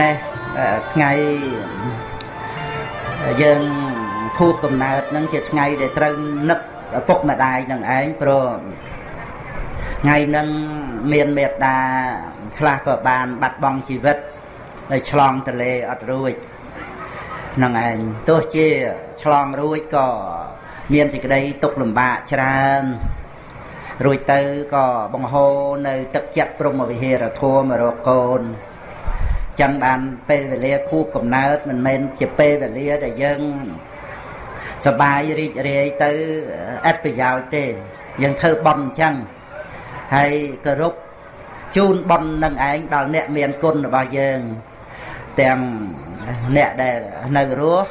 នេះថ្ងៃយើងខួបកំណើតហ្នឹងជាថ្ងៃដែលត្រូវនឹកឪពុកម្ដាយនឹងឯងព្រោះថ្ងៃហ្នឹងមានមេត្តាខ្លះក៏បាន បាត់បង់ជីវិតដោយឆ្លងទលេអត់រួចនឹងឯងទោះជាឆ្លងរួចក៏មានសេចក្តីទុកលំបាកច្រើន រួចទៅក៏បង្ហូរនៅទឹកចិត្តព្រមវិហារធម៌មករកកូនចឹងបានពេលវេលាខួបកំណើតមិនមែនជាពេលវេលាដែលយើងសបាយរីករាយទៅអត្ថប្រយោជន៍ទេយើងធ្វើបន់អញ្ចឹងហើយគោរពជូនបន់នឹងឯងដល់អ្នកមានគុណរបស់យើងទាំងអ្នកដែលនៅរស់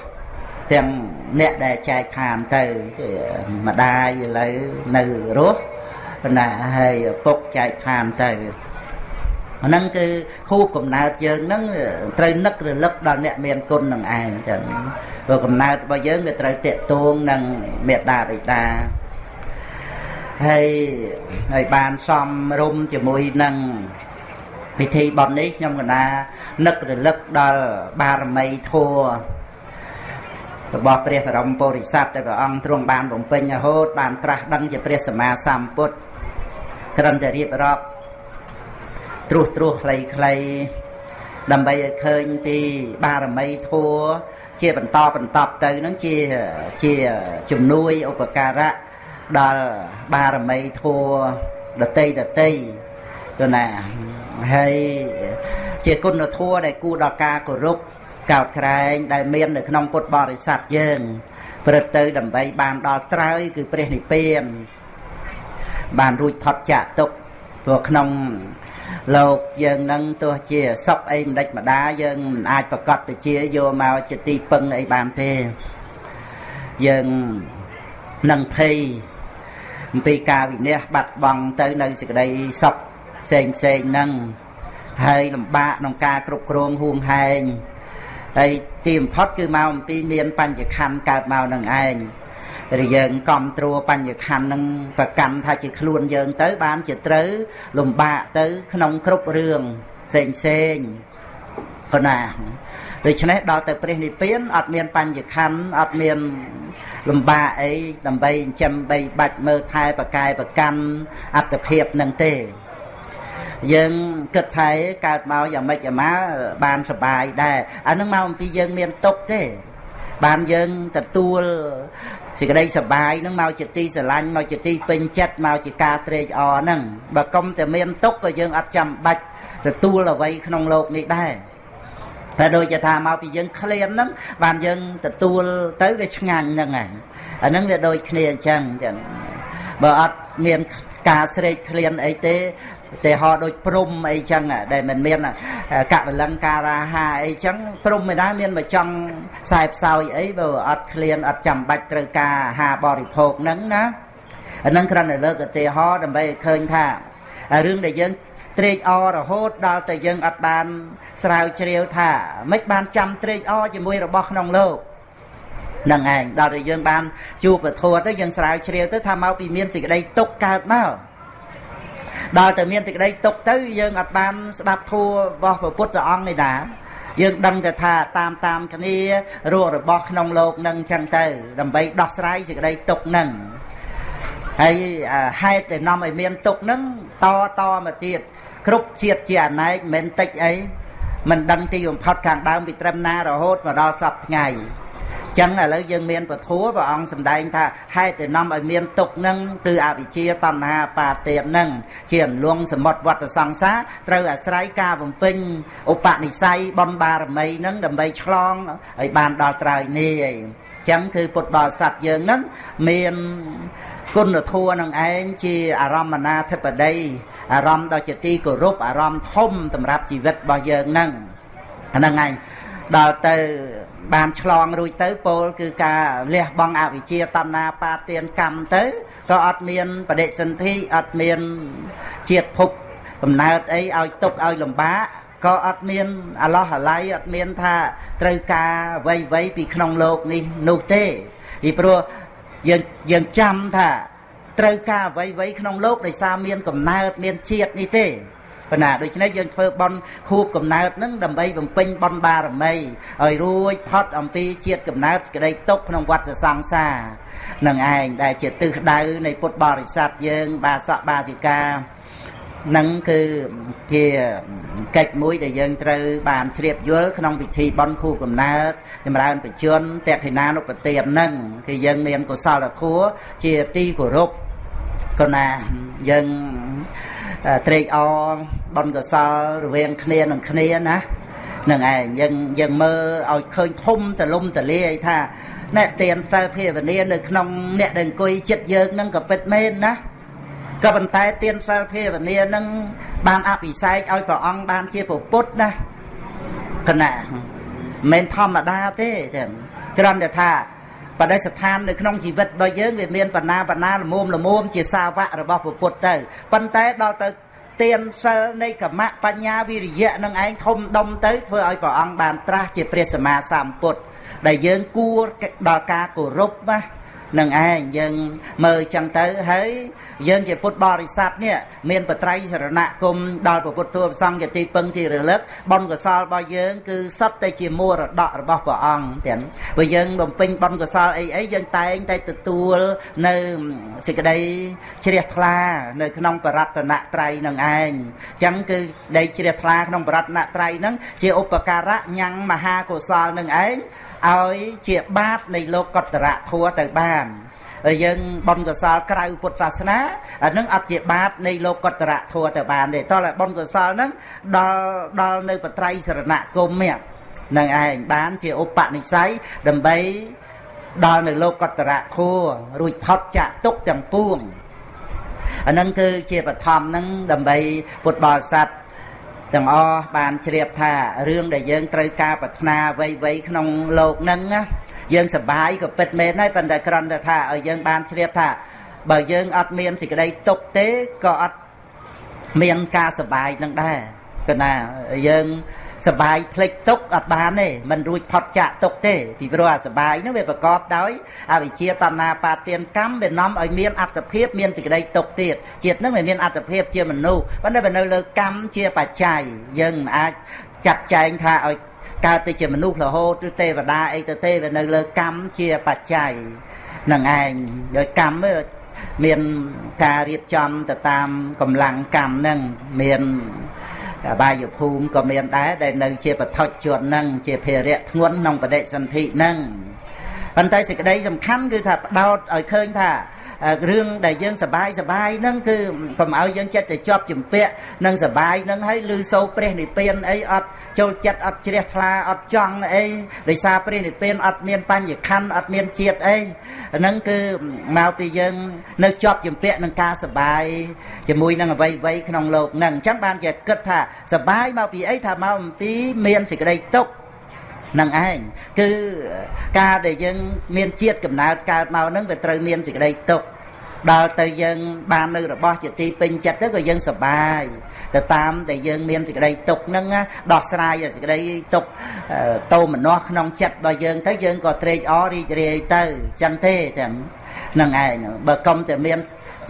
ទាំងអ្នកដែលចែកឋានទៅម្ដាយឥឡូវនៅរស់ ប៉ុន្តែហើយពុកចែកឋានទៅអាហ្នឹងគឺខួបកំណើតយើងហ្នឹងត្រូវនឹករលឹកដល់អ្នកមានគុណនឹងឯងចឹងព្រោះកំណើតរបស់យើងវាត្រូវតេតួងនឹងមេត្តាបិតាហើយហើយបានសំរុំជាមួយនឹងពិធីបន់នេះខ្ញុំកណានឹករលឹកដល់បារមីធัวរបស់ព្រះបរមពុរិស័ទដែលព្រះអង្គទ្រង់បានបំពេញរហូតបានត្រាស់ដឹងជាព្រះសម្មាសម្ពុទ្ធ ត្រឹមតែរៀបរាប់ត្រួសត្រាសខ្លីៗដើម្បីឲ្យឃើញពីបារមីធัวជាបន្តបន្តទៅនឹងជាជាជំនួយឧបការៈដល់បារមីធัวដតីដតីទៅណាហើយជាគុណធម៌ដែលគួរដល់ការគោរពកោតក្រែងដែលមាននៅក្នុងពុទ្ធបរិស័ទយើងព្រឹត្តទៅដើម្បីបានដល់ត្រើយគឺព្រះនិព្វាន បានរួចផុតចាកទុកព្រោះក្នុងលោកយើងនឹងទោះជាសុខអីមិនដេចម្ដាយើងមិនអាចប្រកាសទៅជាយកមកជាទីពឹងអីបានទេយើងនឹងភ័យអំពីការវិនិច្ឆ័យបាត់បង់ទៅនៅសេចក្តីសុខផ្សេងផ្សេងហ្នឹងហើយលំបាកក្នុងការគ្រប់គ្រងហួងហែងហើយទីបំផុតគឺមកអំពីមានបញ្ញខណ្ឌកើតមកនឹងឯង ឬយើងគ្រប់គ្រងបញ្ញខណ្ឌនឹងប្រកាន់ថាជាខ្លួនយើងទៅបានជាត្រូវលំបាកទៅក្នុងគ្រប់រឿងផ្សេងផ្សេងប៉ុណ្ណាដូច្នេះដល់ទៅព្រះនិព្វានអត់មានបញ្ញខណ្ឌអត់មានលំបាកអីដើម្បីចិញ្ចឹមបីបាច់មើលថែប្រកែប្រកាន់អត្តភាពនឹងទេយើងគិតថាកើតមកយ៉ាងម៉េចអាម៉ាបានសុបាយដែរអានឹងមកអំពីយើងមានទុកទេបានយើងទទួល សេចក្តីសបាយនឹងមកជាទីស្រឡាញ់មកជាទីពេញចិត្តមកជាការត្រេកអរហ្នឹងបើកុំតែមានទុកក៏យើងអត់ចាំបាច់ទទួលអ្វីក្នុងโลกនេះដែរតែដូចជាថាមកពីយើងក្លៀនហ្នឹងបានយើងទទួលទៅវាឆ្ងាញ់ហ្នឹងហើយអាហ្នឹងវាដូចគ្នាអញ្ចឹងចឹងបើអត់មានការស្រេកក្លៀនអីទេ ទេហោដូចព្រំអីចឹងដែលមិនមានកវលឹងការាហាអីចឹងព្រំមិនដែរមានមកចង់ខ្សែផ្សោយអីបើអត់ឃ្លានអត់ចាំបាច់ត្រូវការអាហារបរិភោគហ្នឹងណាអាហ្នឹងគ្រាន់តែលើកឧទាហរណ៍ដើម្បីឲ្យឃើញថារឿងដែលយើងត្រេកអររហូតដល់តែយើងអត់បានស្រាវជ្រាវថាមិនបានចាំត្រេកអរជាមួយរបស់ក្នុងលោកនឹងឯងដល់តែយើងបានជួបពធទៅយើងស្រាវជ្រាវទៅថាមកពីមានសេចក្តីទុកកើតមក ដល់តែមានសេចក្តីទុកទៅយើងអត់បានស្ដាប់ធัวរបស់ព្រះពុទ្ធអង្គនេះណាយើងដឹងតែថាតាមតាមគ្នារស់របស់ក្នុងលោកនឹងចឹងទៅ ដើម្បីដោះស្រាយសេចក្តីទុកនឹងហើយហេតុដែលនាំឲ្យមានទុកនឹងតតមកទៀតគ្រប់ជាតិជាអណែកមិនតិចអីមិនដឹងទីបំផុតខាងដើមពីត្រឹមណារហូតមកដល់សពថ្ងៃ ចឹងឥឡូវយើងមានពធัวព្រះអង្គសម្ដែងថាហេតុតែនាំឲ្យមានទុកនឹងគឺអវិជ្ជាតណ្ហាបាទាននឹងជាអន្លងសមុទ្រវត្តសង្សារត្រូវអាស្រ័យការបំពេញឧបនិស្ស័យបំបារមីនឹងដើម្បីឆ្លងឲ្យបានដល់ត្រើយនេះឯងចឹងគឺពុទ្ធបរិស័ទយើងនឹងមានគុណធម៌នឹងឯងជាអារម្មណាធិបតីអារម្មណ៍ដ៏ជាទីគោរពអារម្មណ៍ធំសម្រាប់ជីវិតរបស់យើងនឹងហ្នឹងឯងដល់ទៅ បានឆ្លងរួចទៅពោលគឺការលះបង់អវិជ្ជាតណ្ហាបាទានកម្មទៅក៏អត់មានបដិសន្ធិអត់មានជាតិភពកំណើតអីឲ្យຕົកឲ្យលំបាកក៏អត់មានអឡោះអាល័យអត់មានថាត្រូវការអ្វីអ្វីពីក្នុងលោកនេះនោះទេពីព្រោះយើងយើងចាំថាត្រូវការអ្វីអ្វីក្នុងលោកដោយសារមានកំណើតមានជាតិនេះទេ ប៉ុន្តែដូច្នេះយើងធ្វើបន់ខួបកំណើតហ្នឹងដើម្បីបំពេញបន់បារមីឲ្យរួចផុតអំពីជាតិកំណើតក្តីទុកក្នុងវដ្តសង្សារនឹងឯងដែលជាទិសដៅនៃពុទ្ធបរិស័ទយើង បាសកបាសិកានឹងគឺជាកិច្ចមួយដែលយើងត្រូវបានជ្រាបយល់ក្នុងពិធីបន់ខួបកំណើតចម្រើនបច្ចុប្បន្នតេខិណានុប្រទាននឹងគឺយើងមានកុសលធម៌ជាទីគោរពក៏ណាយើង ត្រេកអរបនកសលរវាងគ្នានឹងគ្នាណានឹងឯងយើងយើងមើលឲ្យឃើញធំតលំតលាយថាអ្នកទៀនសិលភាវនានៅក្នុងអ្នកដែលអង្គុយចិត្តយើងនឹងក៏ពិតមែនណាក៏ប៉ុន្តែទៀនសិលភាវនានឹងបានអភិសេកឲ្យព្រះអង្គបានជាពុទ្ធណាគណៈមិនធម្មតាទេចឹងគ្រាន់តែថា បដិស្ថាននៅក្នុងជីវិតរបស់យើងវាមានបណ្ណាបណ្ណាលមុំលមុំជាសាវករបស់ពុទ្ធទៅប៉ុន្តែដល់ទៅទានសិលនៃកម្មៈបញ្ញាវិរិយៈនឹងឯងធំដុំទៅធ្វើឲ្យព្រះអង្គបានត្រាស់ជាព្រះសម្មាសម្ពុទ្ធដែលយើងគួរដល់ការគោរពណា នឹងឯងយើងមើលចឹងទៅហើយយើងជាពុទ្ធបរិស័ទនេះមានបត្រៃសរណគមដល់ព្រះពុទ្ធទូសង្ឃជាទីពឹងទីរលឹកបុណ្យកុសលរបស់យើងគឺសុទ្ធតែជាមរតករបស់ព្រះអង្គទាំងព្រោះយើងបំពេញបុណ្យកុសលអីអីយើងតែងតែទទួលនៅសេចក្តីជ្រះថ្លានៅក្នុងបរតនត្រ័យនឹងឯងចឹងគឺដីជ្រះថ្លាក្នុងបរតនត្រ័យហ្នឹងជាឧបការៈញ៉ាំងមហាកុសលនឹងឯង ឲ្យជាបាតនៃលោកកតរៈធัวទៅបានហើយយើងបនកសលក្រៅពុទ្ធសាសនាអានឹងអត់ជាបាតនៃលោកកតរៈធัวទៅបានទេតោះតែបនកសលហ្នឹងដល់ដល់នៅបត្រៃសរណគមនេះនឹងឯងបានជាឧបនិស្ស័យដើម្បីដល់នៅលោកកតរៈធัวរួចផុតចាក់ទុកទាំងពួងអានឹងគឺជាបឋមហ្នឹងដើម្បីពុទ្ធបរិស័ទ ទាំងអស់បានជ្រាបថារឿងដែលយើងត្រូវការប្រាថ្នាអ្វីៗក្នុងលោកហ្នឹងណាយើងសបាយក៏ពិតមែនហើយប៉ុន្តែគ្រាន់តែថាឲ្យយើងបានជ្រាបថា បើយើងអត់មានសេចក្តីទុកទេក៏អត់មានការសបាយនឹងដែរគឺណាយើង សបាយផ្លេចទុកអត់បានទេมันរួចផុតចាកទុកទេពីព្រោះអាសបាយនោះវាប្រកបដោយអវិជ្ជាតណ្ហាបាទានកម្មវានាំឲ្យមានអត្តភាពមានសេចក្តីទុកទៀតជាតិនឹងវាមានអត្តភាពជាមនុស្សប៉ុន្តែវានៅលើកម្មជាបច្ច័យយើងមិនអាចចាត់ចែងថាឲ្យកើតទៅជាមនុស្សរហូតឬទេវតាអីទៅទេវានៅលើកម្មជាបច្ច័យនឹងឯងដោយកម្មមានការរៀបចំទៅតាមកម្លាំងកម្មនឹងមានអ បាយភូមិក៏មានដែរដែលនៅជាបឋិជននឹងជាភារៈធ្ងន់ក្នុងបដិសន្ធិនឹង ប៉ុន្តែសេចក្តីសំខាន់គឺថាផ្ដោតឲ្យឃើញថារឿងដែលយើងសបាយសបាយហ្នឹងគឺកុំឲ្យយើងចិត្តទៅជាប់ជំពាក់នឹងសបាយហ្នឹងហើយឮសូរព្រះនិព្វានអីអត់ចូលចិត្តអត់ជ្រះថ្លាអត់ចង់អីដោយសារព្រះនិព្វានអត់មានបញ្ញខណ្ឌអត់មានជាតិអីហ្នឹងគឺមកពីយើងនៅជាប់ជំពាក់នឹងការសបាយជាមួយនឹងអ្វីអ្វីក្នុងโลกហ្នឹងអញ្ចឹងបានគេគិតថាសបាយមកពីអីថាមកអំពីមានសេចក្តីទុក្ខ នឹងឯងគឺការដែលយើងមានជាតិកំណើតកើតមកហ្នឹងវាត្រូវមានសេចក្តីទុក្ខដល់ទៅយើងបាននៅរបស់ជាទីពេញចិត្តទៅក៏យើងសប្បាយទៅតាមដែលយើងមានសេចក្តីទុកហ្នឹងដោះស្រាយសេចក្តីទុកតោមនោះក្នុងចិត្តរបស់យើងទៅយើងក៏ត្រេកអររីករាយទៅចឹងទេចឹងហ្នឹងឯងបើកុំតែមាន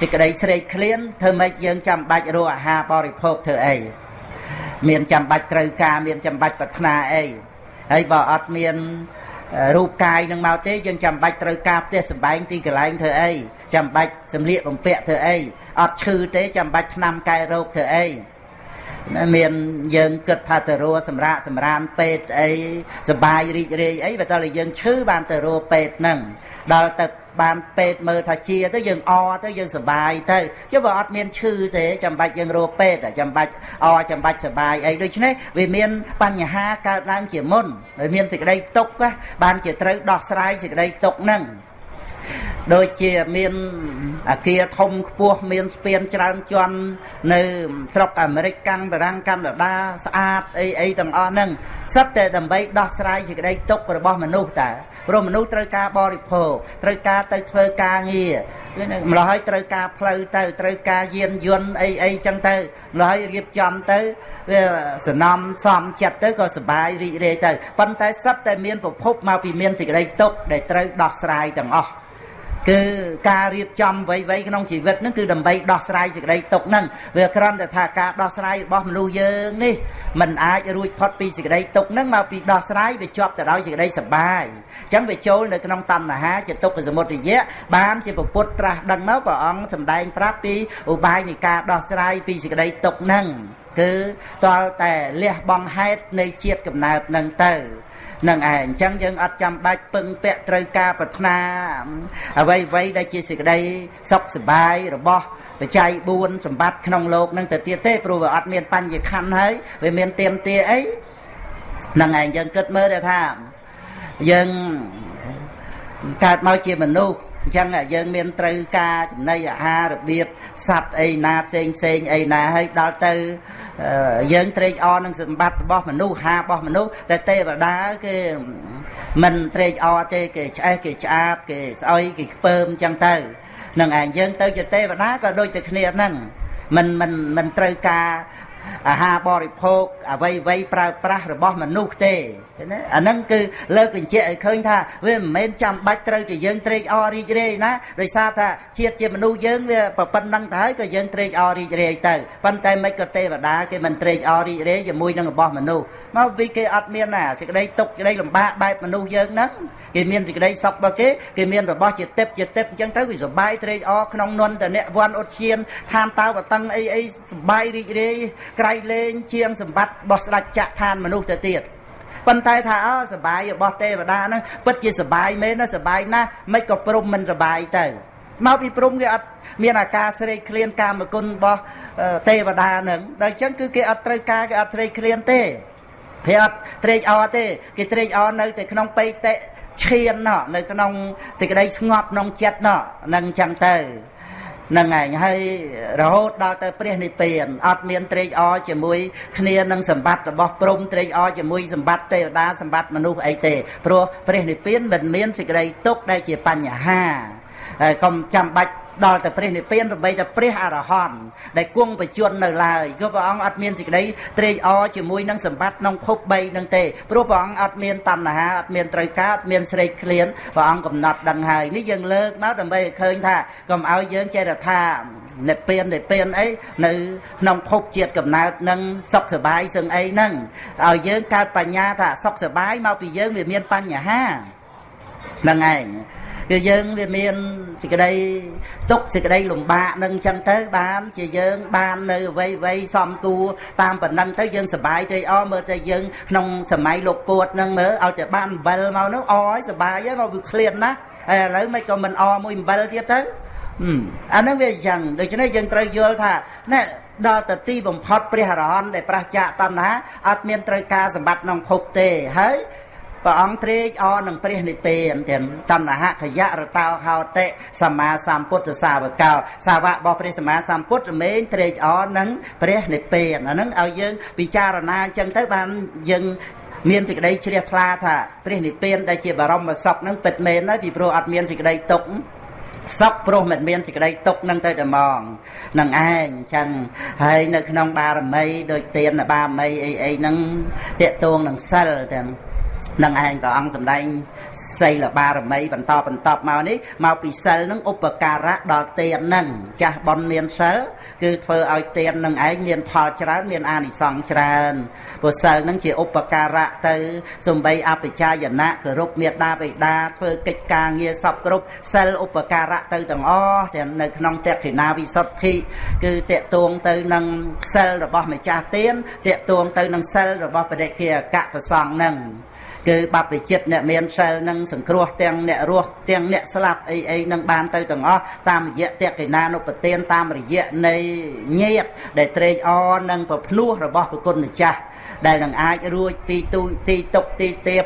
សេចក្តីស្រេកឃ្លានធ្វើម៉េចយើងចាំបាច់រកអាហារបរិភោគធ្វើអីមានចាំបាច់ត្រូវការមានចាំបាច់ប្រាថ្នាអី ហើយបើអត់មានរូបកាយនឹងមកទេយើងចាំបាច់ត្រូវការផ្ទះសម្បែងទីកន្លែងធ្វើអីចាំបាច់សម្លៀកបំពាក់ធ្វើអីអត់ឈឺទេចាំបាច់ថ្នាំកែរោគធ្វើអីមានយើងគិតថាទៅរੂសម្រាប់សម្រានពេទ្យអីសបាយរីករាយអីបើតើយើងឈឺបានទៅរੂពេទ្យហ្នឹងដល់ទៅ បានពេទ្យមើលថាជាទៅយើងអទៅយើងសបាយទៅចុះបើអត់មានឈឺទេចាំបាច់យើងរកពេទ្យចាំបាច់អចាំបាច់សបាយអីដូច្នេះវាមានបញ្ហាកើតឡើងជាមុនហើយមានសេចក្តីទុកបានជាត្រូវដោះស្រាយសេចក្តីទុកហ្នឹងដូចជាមានអាគារធំខ្ពស់មានស្ពានច្រើនជាន់នៅស្រុកអាមេរិកកាំងតារាំងកាណាដាស្អាតអីអីទាំងអស់ហ្នឹងសិតតែដើម្បីដោះស្រាយសេចក្តីទុក្ខរបស់មនុស្សតើ ព្រោះមនុស្សត្រូវការបរិភោគត្រូវការទៅធ្វើការងារម្ល៉េះហើយត្រូវការផ្លូវទៅត្រូវការយានយន្តអីអីចឹងទៅម្ល៉េះហើយរៀបចំទៅវាសំណំសំចិត្តទៅក៏សុបាយរីករាយទៅប៉ុន្តែសិតតែមានប្រភពមកពីមានសេចក្តីទុក្ខដែលត្រូវដោះស្រាយទាំងអស់ គឺការរៀបចំអ្វីៗក្នុងជីវិតហ្នឹងគឺដើម្បីដោះស្រាយសេចក្តីទុកហ្នឹងវាគ្រាន់តែថាការដោះស្រាយរបស់មនុស្សយើងនេះมันអាចរួចផុតពីសេចក្តីទុកហ្នឹងមកពីដោះស្រាយវាជាប់ទៅដោយសេចក្តីសុបាយអញ្ចឹងវាចូលនៅក្នុងតណ្ហាជាទុក្ខសមុទយៈបានជាពុទ្ធត្រាស់ដឹងមកព្រះអង្គសម្ដែងប្រាប់ពីឧបាយនៃការដោះស្រាយពីសេចក្តីទុកហ្នឹងគឺតលតែលះបង់ហេតុនៃជាតិកំណើតហ្នឹងទៅ នឹងឯងអញ្ចឹងយើងអត់ចាំបាច់ពឹងពាក់ត្រូវការប្រាថ្នាអ្វីអ្វីដែលជាសេចក្តីសុខសប្បាយរបស់បច្ច័យ4សម្បត្តិក្នុងโลกនឹងទៅទៀតទេព្រោះវាអត់មានបញ្ញខណ្ឌហើយវាមានទៀមទាអីនឹងឯងយើងគិតមើលទៅថាយើងកើតមកជាមនុស្ស អញ្ចឹងយើងមានត្រូវការចំណីអាហាររបៀបសัตว์អីណាផ្សេងផ្សេងអីណាហើយដល់ទៅយើងត្រេកអរនឹងសម្បត្តិរបស់មនុស្សហារបស់មនុស្សតែទេវតាគេមិនត្រេកអរទេគេឆ្អេះគេឆ្អាបគេស្អុយគេខ្ពើមអញ្ចឹងទៅនឹងឯងយើងទៅជាទេវតាក៏ដូចតែគ្នាហ្នឹងមិនមិនមិនត្រូវការអាហារបរិភោគអ្វីអ្វីប្រើប្រាស់របស់មនុស្សទេ ណាអាហ្នឹងគឺលើកបញ្ជាក់ឲ្យឃើញថាវាមិនមែនចាំបាច់ត្រូវតែយើងត្រេកអររីករាយណាដោយសារថាជាតិជាមនុស្សយើងវាប៉ុណ្្នឹងទៅហើយក៏យើងត្រេកអររីករាយទៅប៉ុន្តែមិនក៏ទេវតាគេមិនត្រេកអររីករាយជាមួយនឹងរបស់មនុស្សមកពីគេអត់មានណាសេចក្តីទុកសេចក្តីលំបាកបែបមនុស្សយើងហ្នឹងគេមានសេចក្តីសុខរបស់គេគេមានរបស់ជាទឹកជាទឹកអញ្ចឹងទៅវាសុបាយត្រេកអរក្នុងនន្តនៈវ័នអុតឈានឋានតើវតឹងអីអីសុបាយរីករាយក្រៃលែងជាងសម្បត្តិរបស់ស្ដេចចក្រឋានមនុស្សទៅទៀត ប៉ុន្តែថាអសបាយរបស់ទេវតាហ្នឹងពិតជាសបាយមែនណាសបាយណាស់មិនក៏ព្រមមិនសបាយទៅមកពីព្រំគេអត់មានអាការស្រេកឃ្លានកាមគុណរបស់ទេវតាហ្នឹងដល់អញ្ចឹងគឺគេអត់ត្រូវការគេអត់ស្រេកឃ្លានទេគេអត់ត្រេកអរទេគេត្រេកអរនៅតែក្នុងបេតិឈានណោះនៅក្នុងសេចក្តីស្ងប់ក្នុងចិត្តណោះនឹងអញ្ចឹងទៅហ្នឹងឯងហើយរហូតដល់ទៅព្រះនិព្វានអត់មានត្រេកអរជាមួយគ្នានឹងសម្បត្តិរបស់ព្រំត្រេកអរជាមួយសម្បត្តិទេវតាសម្បត្តិមនុស្សអីទេព្រោះព្រះនិព្វានមិនមានសេចក្តីទុកដែលជាបញ្ហាហើយកុំចាំបាច់ ដល់ទៅព្រះនិព្វានរបីតែព្រះអរហន្តដែលគង់បច្ចុប្បន្ននៅឡើយគឺព្រះអង្គអត់មានសេចក្តីត្រេកអរជាមួយនឹងសម្បត្តិក្នុងភព3នឹងទេព្រោះព្រះអង្គអត់មានតណ្ហាអត់មានត្រូវការអត់មានស្រេកឃ្លានព្រះអង្គកំណត់ដឹងហើយនេះយើងលើកមកដើម្បីឲ្យឃើញថាកុំឲ្យយើងចេះតែថានិព្វាននិព្វានអីនៅក្នុងភពជាតិកំណើតនឹងសុខសบายសឹងអីហ្នឹងឲ្យយើងកើតបញ្ញាថាសុខសบายមកពីយើងវាមានបញ្ហាហ្នឹងឯង គឺយើងវាមានសេចក្តីទុកសេចក្តីលំបាកនឹងចឹងទៅបានជាយើងបាននៅអ្វីអ្វីសំគួរតាមប៉ុណ្ណឹងទៅយើងសบายត្រេកអរមើលតែយើងក្នុងសម័យលោកពួតនឹងមើលឲ្យតែបានអំបិលមកនោះអឲ្យសบายហើយមកវាឃ្លានណាហើយឥឡូវមិនក៏មិនអមួយអំបិលទៀតទៅអាហ្នឹងវាអញ្ចឹងដូច្នេះយើងត្រូវយល់ថាណែដល់ទៅទីបំផុតព្រះអរហន្តដែលប្រះចាកតណ្ហាអត់មានត្រូវការសម្បត្តិក្នុងភពទេហើយ ព្រះអង្គត្រេកអរនឹងព្រះនិព្វានទាំងតណ្ហខយៈរតោហោតិសម្មាសម្ពុទ្ធសាវកោសាវករបស់ព្រះសម្មាសម្ពុទ្ធរមែងត្រេកអរនឹងព្រះនិព្វានអាហ្នឹងឲ្យយើងពិចារណាអញ្ចឹងទៅបានយើងមានសេចក្តីជ្រះថ្លាថាព្រះនិព្វានដែលជាបរមសុខហ្នឹងពិតមែនហើយពីព្រោះអត់មានសេចក្តីទុក្ខសពព្រោះមិនមានសេចក្តីទុកនឹងទៅតែមកនឹងឯងចឹងហើយនៅក្នុងបារមីដូចទានបារមីអីអីហ្នឹងតេតួងនឹងសិលទាំង នឹងឯងព្រះអង្គសម្ដែងសីលបារមីបន្តបន្តមកនេះមកពីសិលនឹងឧបការៈដល់ទាននឹងចាស់បនមានសិលគឺធ្វើឲ្យទាននឹងឯងមានផលច្រើនមានអានិសង្សច្រើនព្រោះសិលនឹងជាឧបការៈទៅសំបីអបិចាយណៈគោរពមេត្តាបិតាធ្វើកិច្ចការងារសពគ្រប់សិលឧបការៈទៅទាំងអស់ទាំងនៅក្នុងតេខិណាវិសុទ្ធិគឺតេតួងទៅនឹងសិលរបស់ម្ចាស់ទានតេតួងទៅនឹងសិលរបស់បដិគិអកប្រសងនឹង គឺបព្វជិតអ្នកមានសិលនឹងសង្គ្រោះទាំងអ្នករស់ទាំងអ្នកស្លាប់អីអីនឹងបានទៅទាំងអស់តាមរយៈតេកិណានុពទានតាមរយៈនៃញាតដែលត្រេកអរនឹងប្រភ្នោះរបស់ប្រគុណម្ចាស់ដែលនឹងអាចរួចទីទូទីតុកទីទៀប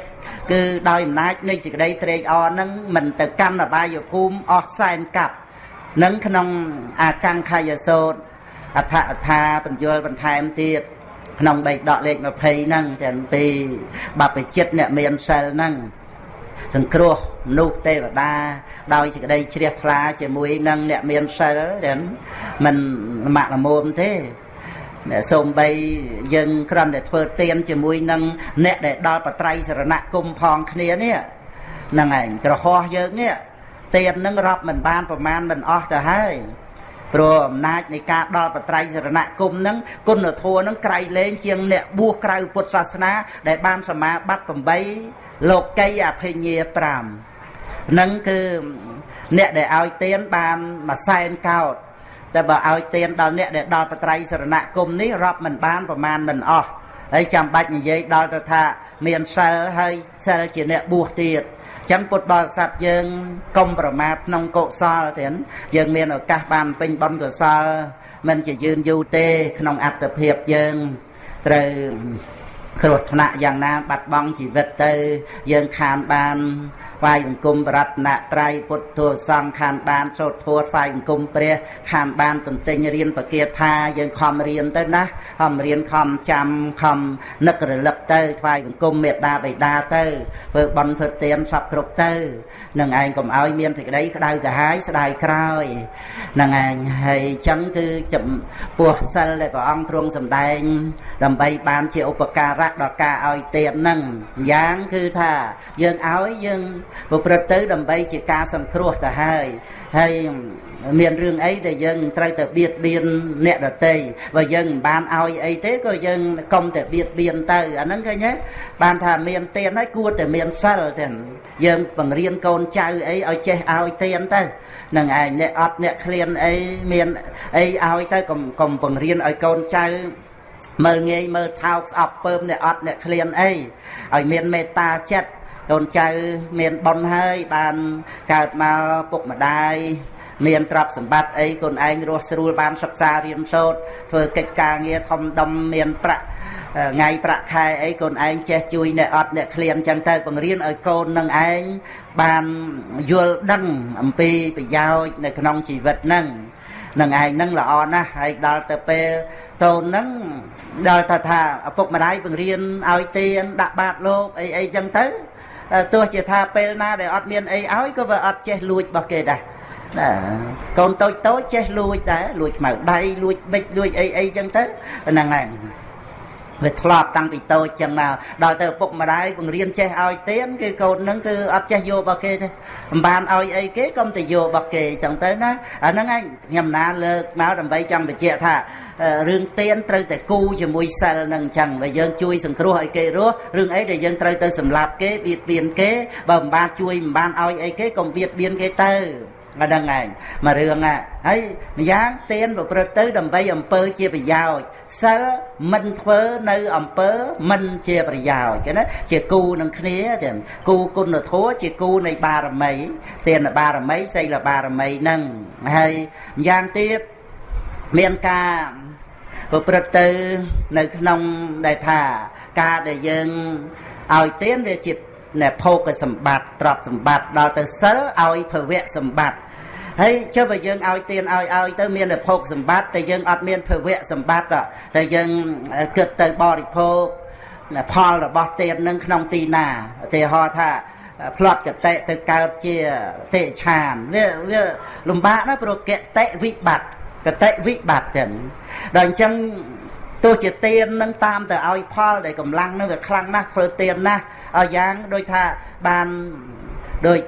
គឺដោយអំណាចនៃសេចក្តីត្រេកអរនឹងមិនទៅកាន់អបាយភូមិអស់សែនកាប់នឹងក្នុងអាកង្ខយសោតអដ្ឋអថាបញ្យលបន្ថែមទៀត ក្នុងបេដកលេខ20ហ្នឹងទាំងពីបព្វជិតអ្នកមានសិលហ្នឹងសង្គ្រោះមនុស្សទេវតាដោយសេចក្តីជ្រះថ្លាជាមួយនឹងអ្នកមានសិលទាំងមិនលមាក់លមុំទេអ្នកសូមបីយើងគ្រាន់តែធ្វើទៀនជាមួយនឹងអ្នកដែលដល់បត្រៃសរណគមផងគ្នានេះហ្នឹងឯងក្រហោះយើងនេះទៀននឹងរាប់មិនបានប្រមាណមិនអស់ទៅហើយ ព្រោះអំណាចនៃការដល់បត្រៃសរណគមនឹងគុណធម៌នឹងក្រៃលែងជាងអ្នកបួសក្រៅពុទ្ធសាសនា ដែលបានសមាបត្តិ8លោកីអភិញ្ញា5នឹងគឺអ្នកដែលឲ្យទៀនបានមួយសែនកោតតែបើឲ្យទៀនដល់អ្នកដែលដល់បត្រៃសរណគមនេះរាប់មិនបានប្រមាណមិនអស់ហើយចាំបាច់និយាយដល់ទៅថា មានសិលហើយសិលជាអ្នកបួសទៀត ចឹងពុទ្ធបរិស័ទយើងកុំប្រមាថក្នុងកុសលទៀតយើងមានឱកាសបានពេញបុណ្យកុសលមិនជាយឺនយូរទេ ក្នុងអត្តភាពយើងត្រូវគ្រោះថ្នាក់យ៉ាងណា បាត់បង់ជីវិតទៅ យើងខានបាន ថ្វាយបង្គំបរតនត្រ័យពុទ្ធោសង្ឃខានបានសូត្រធម៌ថ្វាយបង្គំព្រះខានបានទន្ទិញរៀនបកាថាយើងខំរៀនទៅណាខំរៀនខំចាំខំនឹករលឹកទៅថ្វាយបង្គំមេត្តាបិតាទៅធ្វើបន់ធ្វើទានសពគ្រប់ទៅនឹងឯងកុំឲ្យមានសេចក្តីក្តៅក្រហាយស្ដាយក្រោយនឹងឯងហើយចឹងគឺចំពោះសិលដែលព្រះអង្គទ្រង់សម្ដែង ដើម្បីបានជាឧបការៈដល់ការឲ្យទាននឹងយ៉ាងគឺថាយើងឲ្យយើងប្រព្រឹត្តទៅដើម្បីជាការសង្គ្រោះទៅហើយហើយមានរឿងអីដែលយើងត្រូវតែបៀតបៀនអ្នកដតីបើយើងមិនបានឲ្យអីទេក៏យើងកុំតែបៀតបៀនទៅអាហ្នឹងឃើញទេបានថាមានទៀនហើយគួរតែមានសិលទេយើងបង្រៀនកូនចៅអីឲ្យចេះឲ្យទៀនទៅនឹងឯងអ្នកអត់អ្នកឃ្លានអីមានអីឲ្យទៅកុំកុំបង្រៀនឲ្យកូនចៅមើលងាយមើលថោកស្អប់ពើមអ្នកអត់អ្នកឃ្លានអីឲ្យមានមេត្តាចិត្ត កូនចៅមានបុណ្យហើយបានកើតមកពុកម្ដាយមានទ្រព្យសម្បត្តិអីខ្លួនឯងរស់ស្រួលបានសិក្សារៀនសូត្រធ្វើកិច្ចការងារធំដុំមានប្រាក់ថ្ងៃប្រាក់ខែអីកូនឯងចេះជួយអ្នកអត់អ្នកឃ្លានចឹងទៅបង្រៀនឲ្យកូននឹងឯងបានយល់ដឹងអំពីប្រយោជន៍នៅក្នុងជីវិតហ្នឹងនឹងឯងហ្នឹងល្អណាស់ហើយដល់ទៅពេលតូនហ្នឹងដល់ថាថាឪពុកម្ដាយបង្រៀនឲ្យទៀនដាក់បាតលោកអីអីចឹងទៅ ទោះជាថាពេលណាដែលអត់មានអីឲ្យក៏វាអត់ចេះលួចរបស់គេដែរណាកូនតូចតូចចេះលួចដែរលួចខ្មៅដៃលួចបិចលួចអីអីចឹងទៅហ្នឹងហើយ វាធ្លាប់តាំងពីតូចចឹងមកដល់ទៅឪពុកម្ដាយបង្រៀនចេះឲ្យទៀនគឺកូនហ្នឹងគឺអត់ចេះយករបស់គេទេមិនបានឲ្យអីគេកុំទៅយករបស់គេចឹងទៅណាអាហ្នឹងឯងខ្ញុំណាលើកមកដើម្បីចង់បញ្ជាក់ថារឿងទៀនត្រូវតែគូជាមួយសិលនឹងចឹងបើយើងជួយសង្គ្រោះឲ្យគេរស់រឿងអីដែលយើងត្រូវទៅសម្លាប់គេបៀតបៀនគេបើមិនបានជួយមិនបានឲ្យអីគេកុំបៀតបៀនគេទៅ អាហ្នឹងឯងមួយរឿងហ่ะហើយម្យ៉ាងទៀនប្រព្រឹត្តទៅដើម្បីអំពើជាប្រយោជន៍សិលមិនធ្វើនៅអំពើមិនជាប្រយោជន៍គេណាជាគូនឹងគ្នាចឹងគូគុណធម៌ជាគូនៃបារមីទានបារមីសីលបារមីហ្នឹងហើយម្យ៉ាងទៀតមានការប្រព្រឹត្តទៅនៅក្នុងដែលថាការដែលយើងឲ្យទានវាជាណែភោគសម្បត្តិទ្រព្យសម្បត្តិដល់ទៅសិលឲ្យភវៈសម្បត្តិ ហើយចុះបើយើងឲ្យទានឲ្យឲ្យទៅមានភោគសម្បត្តិតែយើងអត់មានភវៈសម្បត្តិតែយើងគិតទៅបរិភោគផលរបស់ទាននឹងក្នុងទីណាឧទាហរណ៍ថាផ្លត់កតិទៅកើតជាទេឆានវាវាលំបាកណាព្រោះកតិវិបត្តិកតិវិបត្តិចឹងដល់អញ្ចឹងទោះជាទៀននឹងតាមទៅឲ្យផលដែលកម្លាំងនឹងវាខ្លាំងណាស់ធ្វើទៀនណាស់ឲ្យយ៉ាងដូចថាបានដូច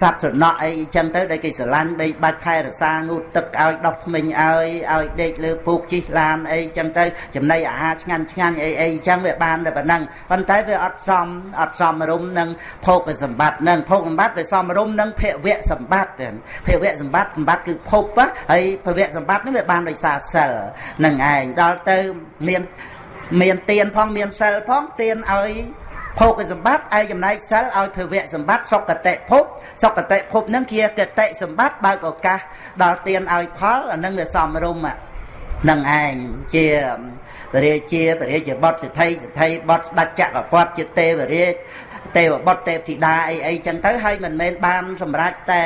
សត្វសំណក់អីចឹងទៅដែលគេស្រឡាញ់ដីបាច់ខែរសាងូតទឹកឲ្យដោះថ្មិញឲ្យឲ្យដេកលើពូកជីឡានអីចឹងទៅចំណីអាហារឆ្ងាញ់ឆ្ងាញ់អីអីចឹងវាបានតែប៉ុណ្ណឹងប៉ុន្តែវាអត់សមអត់សមរម្យនឹងភោគសម្បត្តិនឹងភោគសម្បត្តិវាសមរម្យនឹងភវៈសម្បត្តិភវៈសម្បត្តិសម្បត្តិគឺភពហើយភវៈសម្បត្តិនេះវាបានដោយសារសិលនឹងឯងដល់ទៅមានមានទៀនផងមានសិលផងទៀនឲ្យ ភោគសម្បត្តិឯចំណែកសិលឲ្យភវៈសម្បត្តិសុគតិភពសុគតិភពនឹងជាកតិសម្បត្តិបើកឱកាសដល់ទានឲ្យផលអានឹងវាសំរុំនឹងឯងជាពរាជាពរាជាបុត្រសិទ្ធិសិទ្ធិបុត្រស្ដេចចក្រពត្តិជាទេវរាជទេវបុត្រទេពធីតាអីអីចឹងទៅហើយមិនមែនបានសម្រេចតែ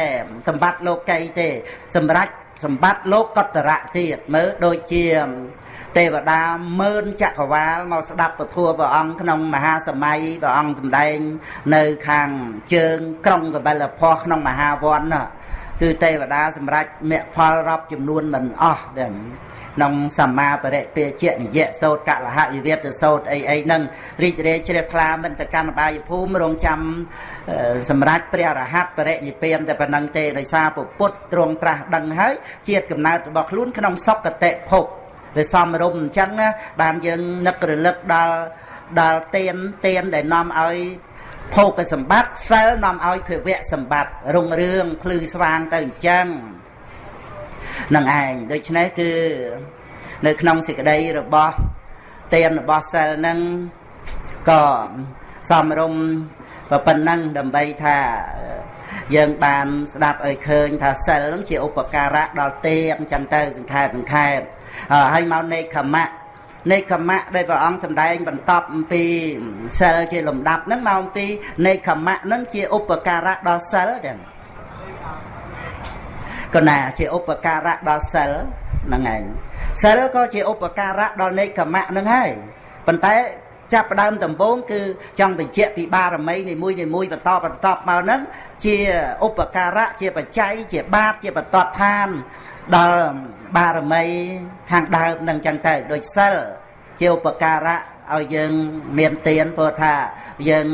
សម្បត្តិលោកីទេ សម្រេចសម្បត្តិលោកកតរៈទៀតមើលដូចជា ទេវតាម៉ឺនចក្រវាលមកស្ដាប់ពធัวព្រះអង្គក្នុងមហាសម័យព្រះអង្គសម្ដែង នៅខាងជើង ក្រុងកបិលភ័ស្ក្នុងមហាវ័នគឺទេវតាសម្រាប់មគ្គផលរាប់ចំនួនមិនអស់ដែរក្នុងសម្មាបរិពេជនិយៈសោតកលហយវេទសោតអីអីហ្នឹងរីករាយជ្រះថ្លាមិនទៅកាន់បាយភូមិរងចាំសម្រាប់ព្រះរហ័តបរិនិព្វានតែប៉ុណ្្នឹងទេដោយសារពុទ្ធទ្រង់ត្រាស់ដឹងហើយជាតិកំណើតរបស់ខ្លួនក្នុងសុគតិភព វាសំរុំអញ្ចឹងណាបានយើងនឹករលឹកដល់ដល់ទៀនទៀនដែលនាំឲ្យភោគសម្បត្តិសិលនាំឲ្យភវៈសម្បត្តិរុងរឿងភ្លឺស្វាងទៅអញ្ចឹងនឹងឯងដូច្នេះគឺនៅក្នុងសេចក្តីរបស់ទៀនរបស់សិលនឹងក៏សំរុំប៉ុណ្ណឹងដើម្បីថាយើងបានស្ដាប់ឲ្យឃើញថាសិលនឹងជាឧបការៈដល់ទេអញ្ចឹងទៅសង្ខេបសង្ខេប ហើយមកនៃខមៈនៃខមៈដែលព្រះអង្គសម្ដែងបន្តអំពីសិលជាលំដាប់ហ្នឹងមកអំពីនៃខមៈហ្នឹងជាឧបការៈដល់សិលចឹងក៏ណាជាឧបការៈដល់សិលហ្នឹងឯងសិលក៏ជាឧបការៈដល់នៃខមៈហ្នឹងហើយប៉ុន្តែចាប់ផ្ដើមដំបូងគឺចង់បញ្ជាក់ពីបារមីនីមួយនីមួយបន្តបន្តមកហ្នឹងជាឧបការៈជាបច្ច័យជាបាតជាបតតឋាន ដល់បារមីខាងដើមនឹងចឹងទៅដូចសិលជាឧបការៈឲ្យយើងមានទានព្រោះថាយើង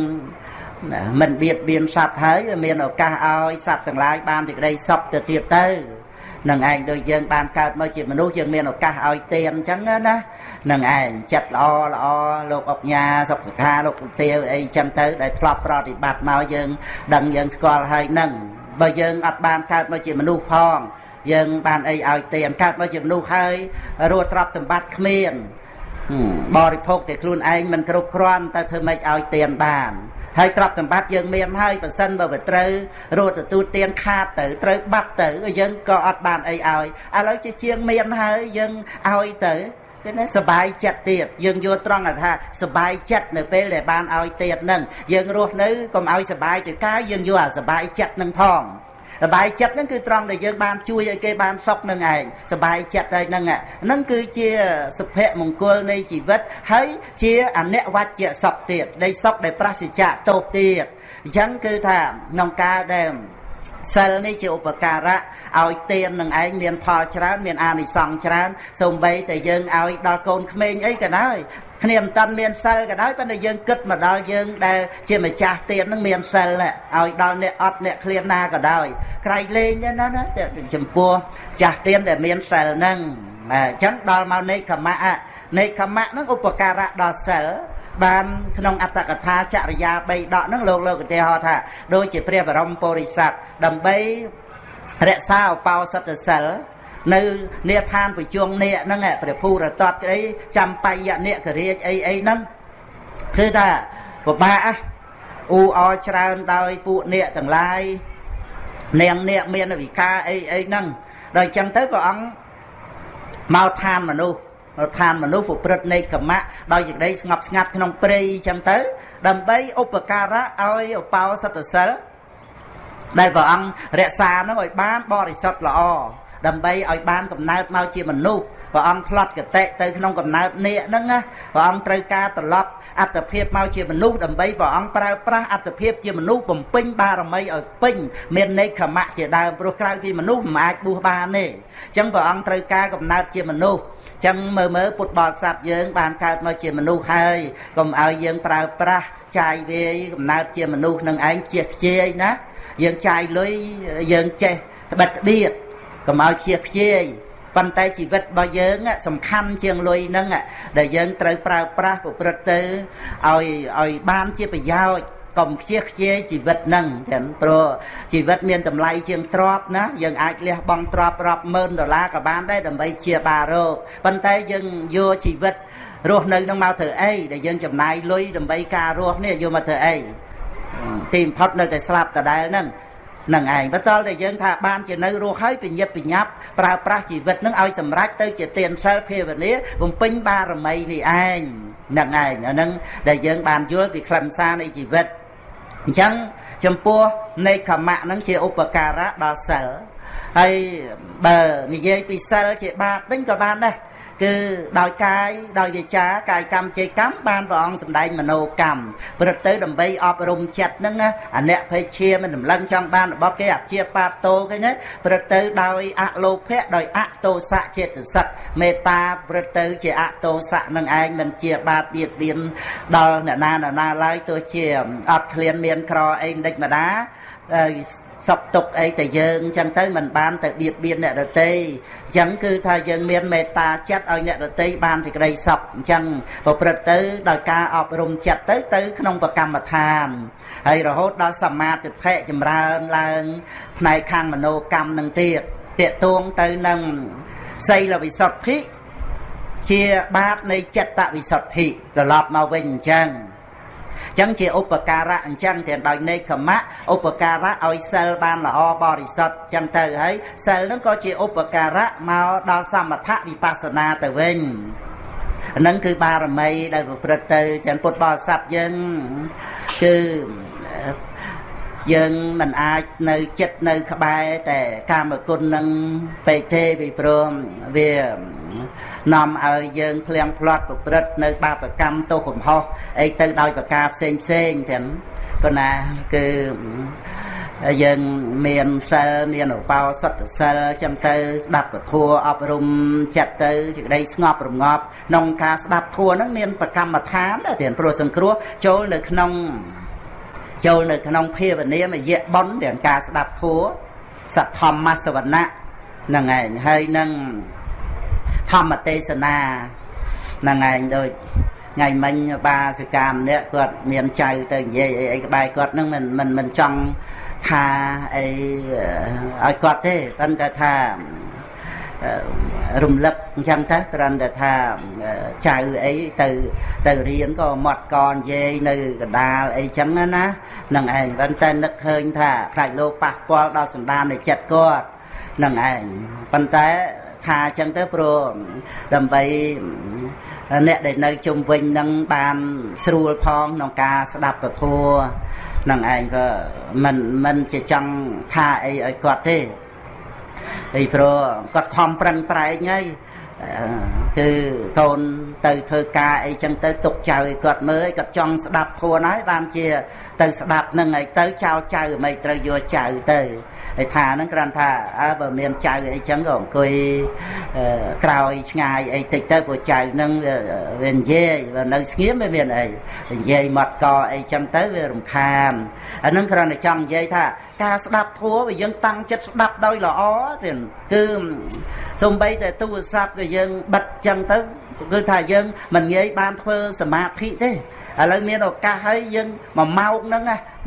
មិនបៀតបៀនសត្វហើយមានឱកាសឲ្យសត្វទាំងឡាយបានសេចក្តីសុខទៅទៀតទៅនឹងឯងដូចយើងបានកើតមកជាមនុស្សយើងមានឱកាសឲ្យទានអញ្ចឹងណានឹងឯងចិត្តល្អល្អលោកអុកញ៉ាសុខសុខាលោកគុទាវអីអញ្ចឹងទៅដែលធ្លាប់ប្រតិបត្តិមកយើងដឹងយើងស្គាល់ហើយនឹងបើយើងអត់បានកើតមកជាមនុស្សផង យើងបានអីឲ្យទានកើតមកជាមនុស្សហើយរស់ទ្រព្យសម្បត្តិគ្មានបរិភោគតែខ្លួនឯងមិនគ្រប់គ្រាន់តែធ្វើម៉េចឲ្យទានបានហើយទ្រព្យសម្បត្តិយើងមានហើយប៉ះសិនបើវាត្រូវរត់ទទួលទានខាតទៅត្រូវបាត់ទៅយើងក៏អត់បានអីឲ្យឥឡូវជាជាងមានហើយយើងឲ្យទៅគឺណាសបាយចិត្តទៀតយើងយល់ត្រង់ថាសបាយចិត្តនៅពេលដែលបានឲ្យទៀតនឹងយើងរស់នៅកុំឲ្យសបាយទៅកាយយើងយកអាសបាយចិត្តនឹងផង សบายចិត្តហ្នឹងគឺត្រង់ដែលយើងបានជួយឲ្យគេបានសុខនឹងឯងសบายចិត្តហើយហ្នឹងហ្នឹងគឺជាសុភមង្គលនៃជីវិតហើយជាអនិវច្ចៈសុខទៀតនៃសុខដែលប្រសិជ្ជៈទោសទៀតអញ្ចឹងគឺថាក្នុងការដែលសិលនេះជាឧបការៈឲ្យទាននឹងឯងមានផលច្រើនមានអានិសង្សច្រើនសូម្បីតែយើងឲ្យដល់កូនក្មេងអីក៏ដោយ គ្នាមិនតាន់មានសិលក៏ដោយប៉ុន្តែយើងគិតមកដល់យើងដែលជាម្ចាស់ទាននឹងមានសិលឲ្យដល់អ្នកអត់អ្នកឃ្លានណាក៏ដោយក្រៃលែងណាណាចំពោះចាស់ទានដែលមានសិលហ្នឹងអញ្ចឹងដល់មកនៃកម្មៈនៃកម្មៈហ្នឹងឧបការៈដល់សិលបានក្នុងអត្តកថាចរិយា3ដកហ្នឹងលោកលោកឧទាហរណ៍ថាដូចជាព្រះបរមពុរិស័ទដើម្បីរក្សាឧបោសថសិល នៅនេឋានប្រជុំនេហ្នឹងព្រះភូរតតអីចំបាយនិករាជអីអីហ្នឹងគឺថាពិបាកអ៊ូអច្រើនដោយពួកនេកទាំងឡាយនាងនេកមានវិការអីអីហ្នឹងដល់អញ្ចឹងទៅព្រះអង្គមកឋានមនុស្សឋានមនុស្សប្រព្រឹត្តនៃកម្មៈដោយសេចក្តីស្ងប់ស្ងាត់ក្នុងព្រៃអញ្ចឹងទៅ ដើម្បីឧបការៈឲ្យឧបោសថសិលដែលព្រះអង្គរក្សានឹងឲ្យបានបរិសុទ្ធល្អ ដើម្បីឲ្យបានកំណើតមកជាមនុស្សព្រះអង្គផ្លត់កតិទៅក្នុងកំណើតនេះហ្នឹងណាព្រះអង្គត្រូវការត្រឡប់អត្តភាពមកជាមនុស្សដើម្បីព្រះអង្គប្រើប្រាស់អត្តភាពជាមនុស្សបំពេញបារមីឲ្យពេញមាននៃខមៈជាដើមព្រោះក្រៅពីមនុស្សមិនអាចបួសបានទេអញ្ចឹងព្រះអង្គត្រូវការកំណើតជាមនុស្សចឹងមើលមើលពុទ្ធបរិស័ទយើង បានកើតមកជាមនុស្សហើយកុំឲ្យយើងប្រើប្រាស់ចាយវាយកំណើតជាមនុស្សនឹងឯងជាខ្ជាយណាយើងចាយលុយយើងចេះត្បិតត្បៀត កុំឲ្យជាខ្ជាយប៉ុន្តែជីវិតរបស់យើងសំខាន់ជាងលុយហ្នឹងដែលយើងត្រូវប្រើប្រាស់ប្រព្រឹត្តទៅឲ្យឲ្យបានជាប្រយោជន៍កុំខ្ជិះខ្ជាយជីវិតហ្នឹងចឹងព្រោះជីវិតមានតម្លៃជាងទ្រព្យណាយើងអាចលះបង់ទ្រព្យរាប់ម៉ឺនដុល្លារក៏បានដែរដើម្បីជាបារោគប៉ុន្តែយើងយកជីវិតរស់នៅនឹងមកធ្វើអីដែលយើងចំណាយលុយដើម្បីការរស់នេះយកមកធ្វើអីទីបំផុតនៅតែស្លាប់ដដែលហ្នឹង នឹងឯងបន្តតែយើងថាបានជានៅរស់ហើយពញាប់ពញាប់ប្រើប្រាស់ជីវិតនឹងឲ្យសម្រេចទៅជាទានសិលភាវនាបំពេញបារមីនេះឯងនឹងឯងអានឹងដែលយើងបានយល់ពីខ្លឹមសារនៃជីវិតអញ្ចឹងចំពោះនៃខមៈហ្នឹងជាឧបការៈដល់សិលហើយបើនិយាយពីសិលជាបាបវិញក៏បានដែរ គឺដោយកាយដោយវាចាកាយកម្មចេកម្មបានព្រះអង្គសម្ដែងមโนកម្មព្រឹកទៅដើម្បីអប់រំចិត្តហ្នឹងណាអអ្នកភេឈាមិនរំលឹងចង់បានរបស់គេអជាបាតតោគេណាព្រឹកទៅដោយអលោភៈដោយអតោសៈចេតសិកមេត្តាព្រឹកទៅជាអតោសៈនឹងឯងមិនជាបាបបៀតបៀនដល់អ្នកណាណាណាឡើយទោះជាអត់ឃ្លានមានក្រអីមិនដេចម្ដា សុខទុក្ខអីតែយើងអញ្ចឹងទៅមិនបានទៅបៀតបៀនអ្នកដទៃអញ្ចឹងគឺថាយើងមានមេត្តាចិត្តឲ្យអ្នកដទៃបានសេចក្តីសុខអញ្ចឹងប្រព្រឹត្តទៅដោយការអប់រំចិត្តទៅទៅក្នុងប្រកម្មដ្ឋានហើយរហូតដល់សមាធិធិចម្រើនឡើងផ្នែកខាងមโนកម្មនឹងទៀតតេតួងទៅនឹងសីលវិសុទ្ធិជាបាតនៃចិត្តវិសុទ្ធិត្រឡប់មកវិញអញ្ចឹង ចឹងជាឧបការៈអញ្ចឹងទាំងដោយនេកមៈឧបការៈឲ្យសិលបានល្អបរិសុទ្ធចឹងទៅហើយសិលនឹងក៏ជាឧបការៈមកដល់សមថៈវិបស្សនាទៅវិញហ្នឹងគឺបារមីដែលប្រព្រឹត្តទៅទាំងពុទ្ធបរិស័ទយើងគឺ យើងមិនអាចនៅចិត្តនៅក្បែរតែកាមគុណនឹងពេកទេពីព្រមវានាំឲ្យយើងភ្លៀងផ្្លាត់ប្រព្រឹត្តនៅបាបកម្មទោសកំហុសអីទៅដោយប្រការផ្សេងផ្សេងទាំងប៉ុន្តែគឺយើងមានសិលមានឧបោសថសិលចឹងទៅស្ដាប់ពធអប់រំចិត្តទៅសេចក្តីស្ងប់រងាប់ក្នុងការស្ដាប់ធัวហ្នឹងមានប្រកម្មដ្ឋានតែព្រោះសង្គ្រោះចូលនៅក្នុង ចូលនៅក្នុងភាវនាមយៈបុណ្យទាំងការស្ដាប់ធัวសទ្ធម្មសវណៈហ្នឹងឯងហើយនឹងធម្មទេសនាហ្នឹងឯងដូចថ្ងៃមិញបាសិកាម្នាក់គាត់មានចៅទៅនិយាយអីអីក្បែរគាត់នឹងមិនមិនមិនចង់ថាអីឲ្យគាត់ទេប៉ុន្តែថា រំលឹកអញ្ចឹងទៅគ្រាន់តែថាចៅអីទៅទៅរៀនក៏មាត់កនិយាយនៅកដាលអីចឹងណានឹងឯងប៉ុន្តែនឹកឃើញថាខ្លាចលោកប៉ះពាល់ដល់សន្តាននៃចិត្តគាត់នឹងឯងប៉ុន្តែថាអញ្ចឹងទៅព្រោះដើម្បីអ្នកដែលនៅជុំវិញនឹងបានស្រួលផងក្នុងការស្ដាប់ពធនឹងឯងក៏មិនមិនជាចង់ថាអីឲ្យគាត់ទេ អីព្រោះគាត់ខំប្រឹងប្រែងហើយគឺកូនទៅធ្វើការអីចឹងទៅទុកចៅឲ្យគាត់មើលគាត់ចង់ស្ដាប់ធួនហើយបានជា ទៅស្ដាប់នឹងហើយទៅចោលចៅមិនត្រូវយកចៅទៅ ហើយថាហ្នឹងគ្រាន់ថាអើបើមានចៅអីចឹងក៏អង្គុយក្រោយឆ្ងាយអីតិចទៅព្រោះចៅហ្នឹងវានិយាយបើនៅស្ងៀមវាមានអីនិយាយមាត់កអីចឹងទៅវារំខានអាហ្នឹងគ្រាន់តែចង់និយាយថាការស្ដាប់ធัวវាយើងតាំងចិត្តស្ដាប់ដោយល្អទៀតគឺសំបីតែទូរស័ព្ទក៏យើងបិទចឹងទៅគឺថាយើងមិនងាយបានធ្វើសមាធិទេ ឥឡូវមានឱកាសហើយយើងមួយម៉ោងហ្នឹង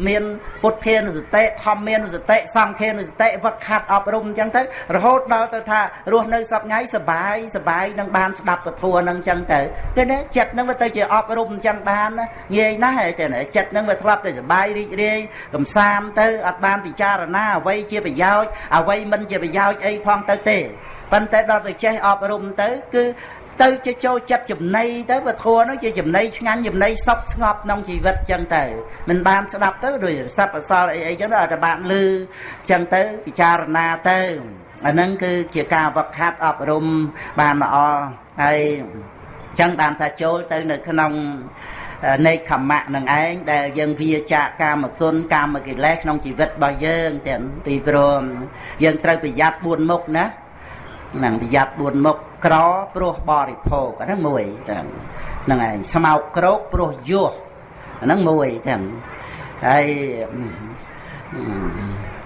មានពុទ្ធានុសតិធម្មានុសតិសង្ឃានុសតិវឹកខាត់អប់រំអញ្ចឹងទៅរហូតដល់ទៅថារស់នៅសប្ងៃសបាយសបាយនឹងបានស្ដាប់ពធហ្នឹងអញ្ចឹងទៅគឺណាចិត្តហ្នឹងវាទៅជាអប់រំអញ្ចឹងបានងាយណាស់តែចិត្តហ្នឹងវាធ្លាប់តែសបាយរីករាយកំសាន្តទៅអត់បានពិចារណាអ្វីជាប្រយោជន៍អ្វីមិនជាប្រយោជន៍អីផងទៅទេប៉ុន្តែដល់ទៅចេះអប់រំទៅគឺ ទៅជាចូលចិត្តចំណៃទៅពធនោះជាចំណៃឆ្ងាញ់ចំណៃសុខស្ងប់ក្នុងជីវិតចឹងទៅមិនបានស្ដាប់ទៅដោយសັບអសល់អីអីចឹងតែបានលឺចឹងទៅពិចារណាទៅអាហ្នឹងគឺជាការវឹកហាត់អប់រំបានល្អហើយចឹងបានថាចូលទៅនៅក្នុងនៃខមៈនឹងឯងដែលយើងវាចាកកាមគុណកាមកិលេសក្នុងជីវិតរបស់យើងទាំងពីព្រមយើងត្រូវប្រយ័ត្ន4មុខណាហ្នឹងប្រយ័ត្ន4មុខក្រព្រោះបរិភោគអាហ្នឹងមួយហ្នឹងឯងស្មោកក្រោកព្រោះយោះអាហ្នឹងមួយទាំងហើយ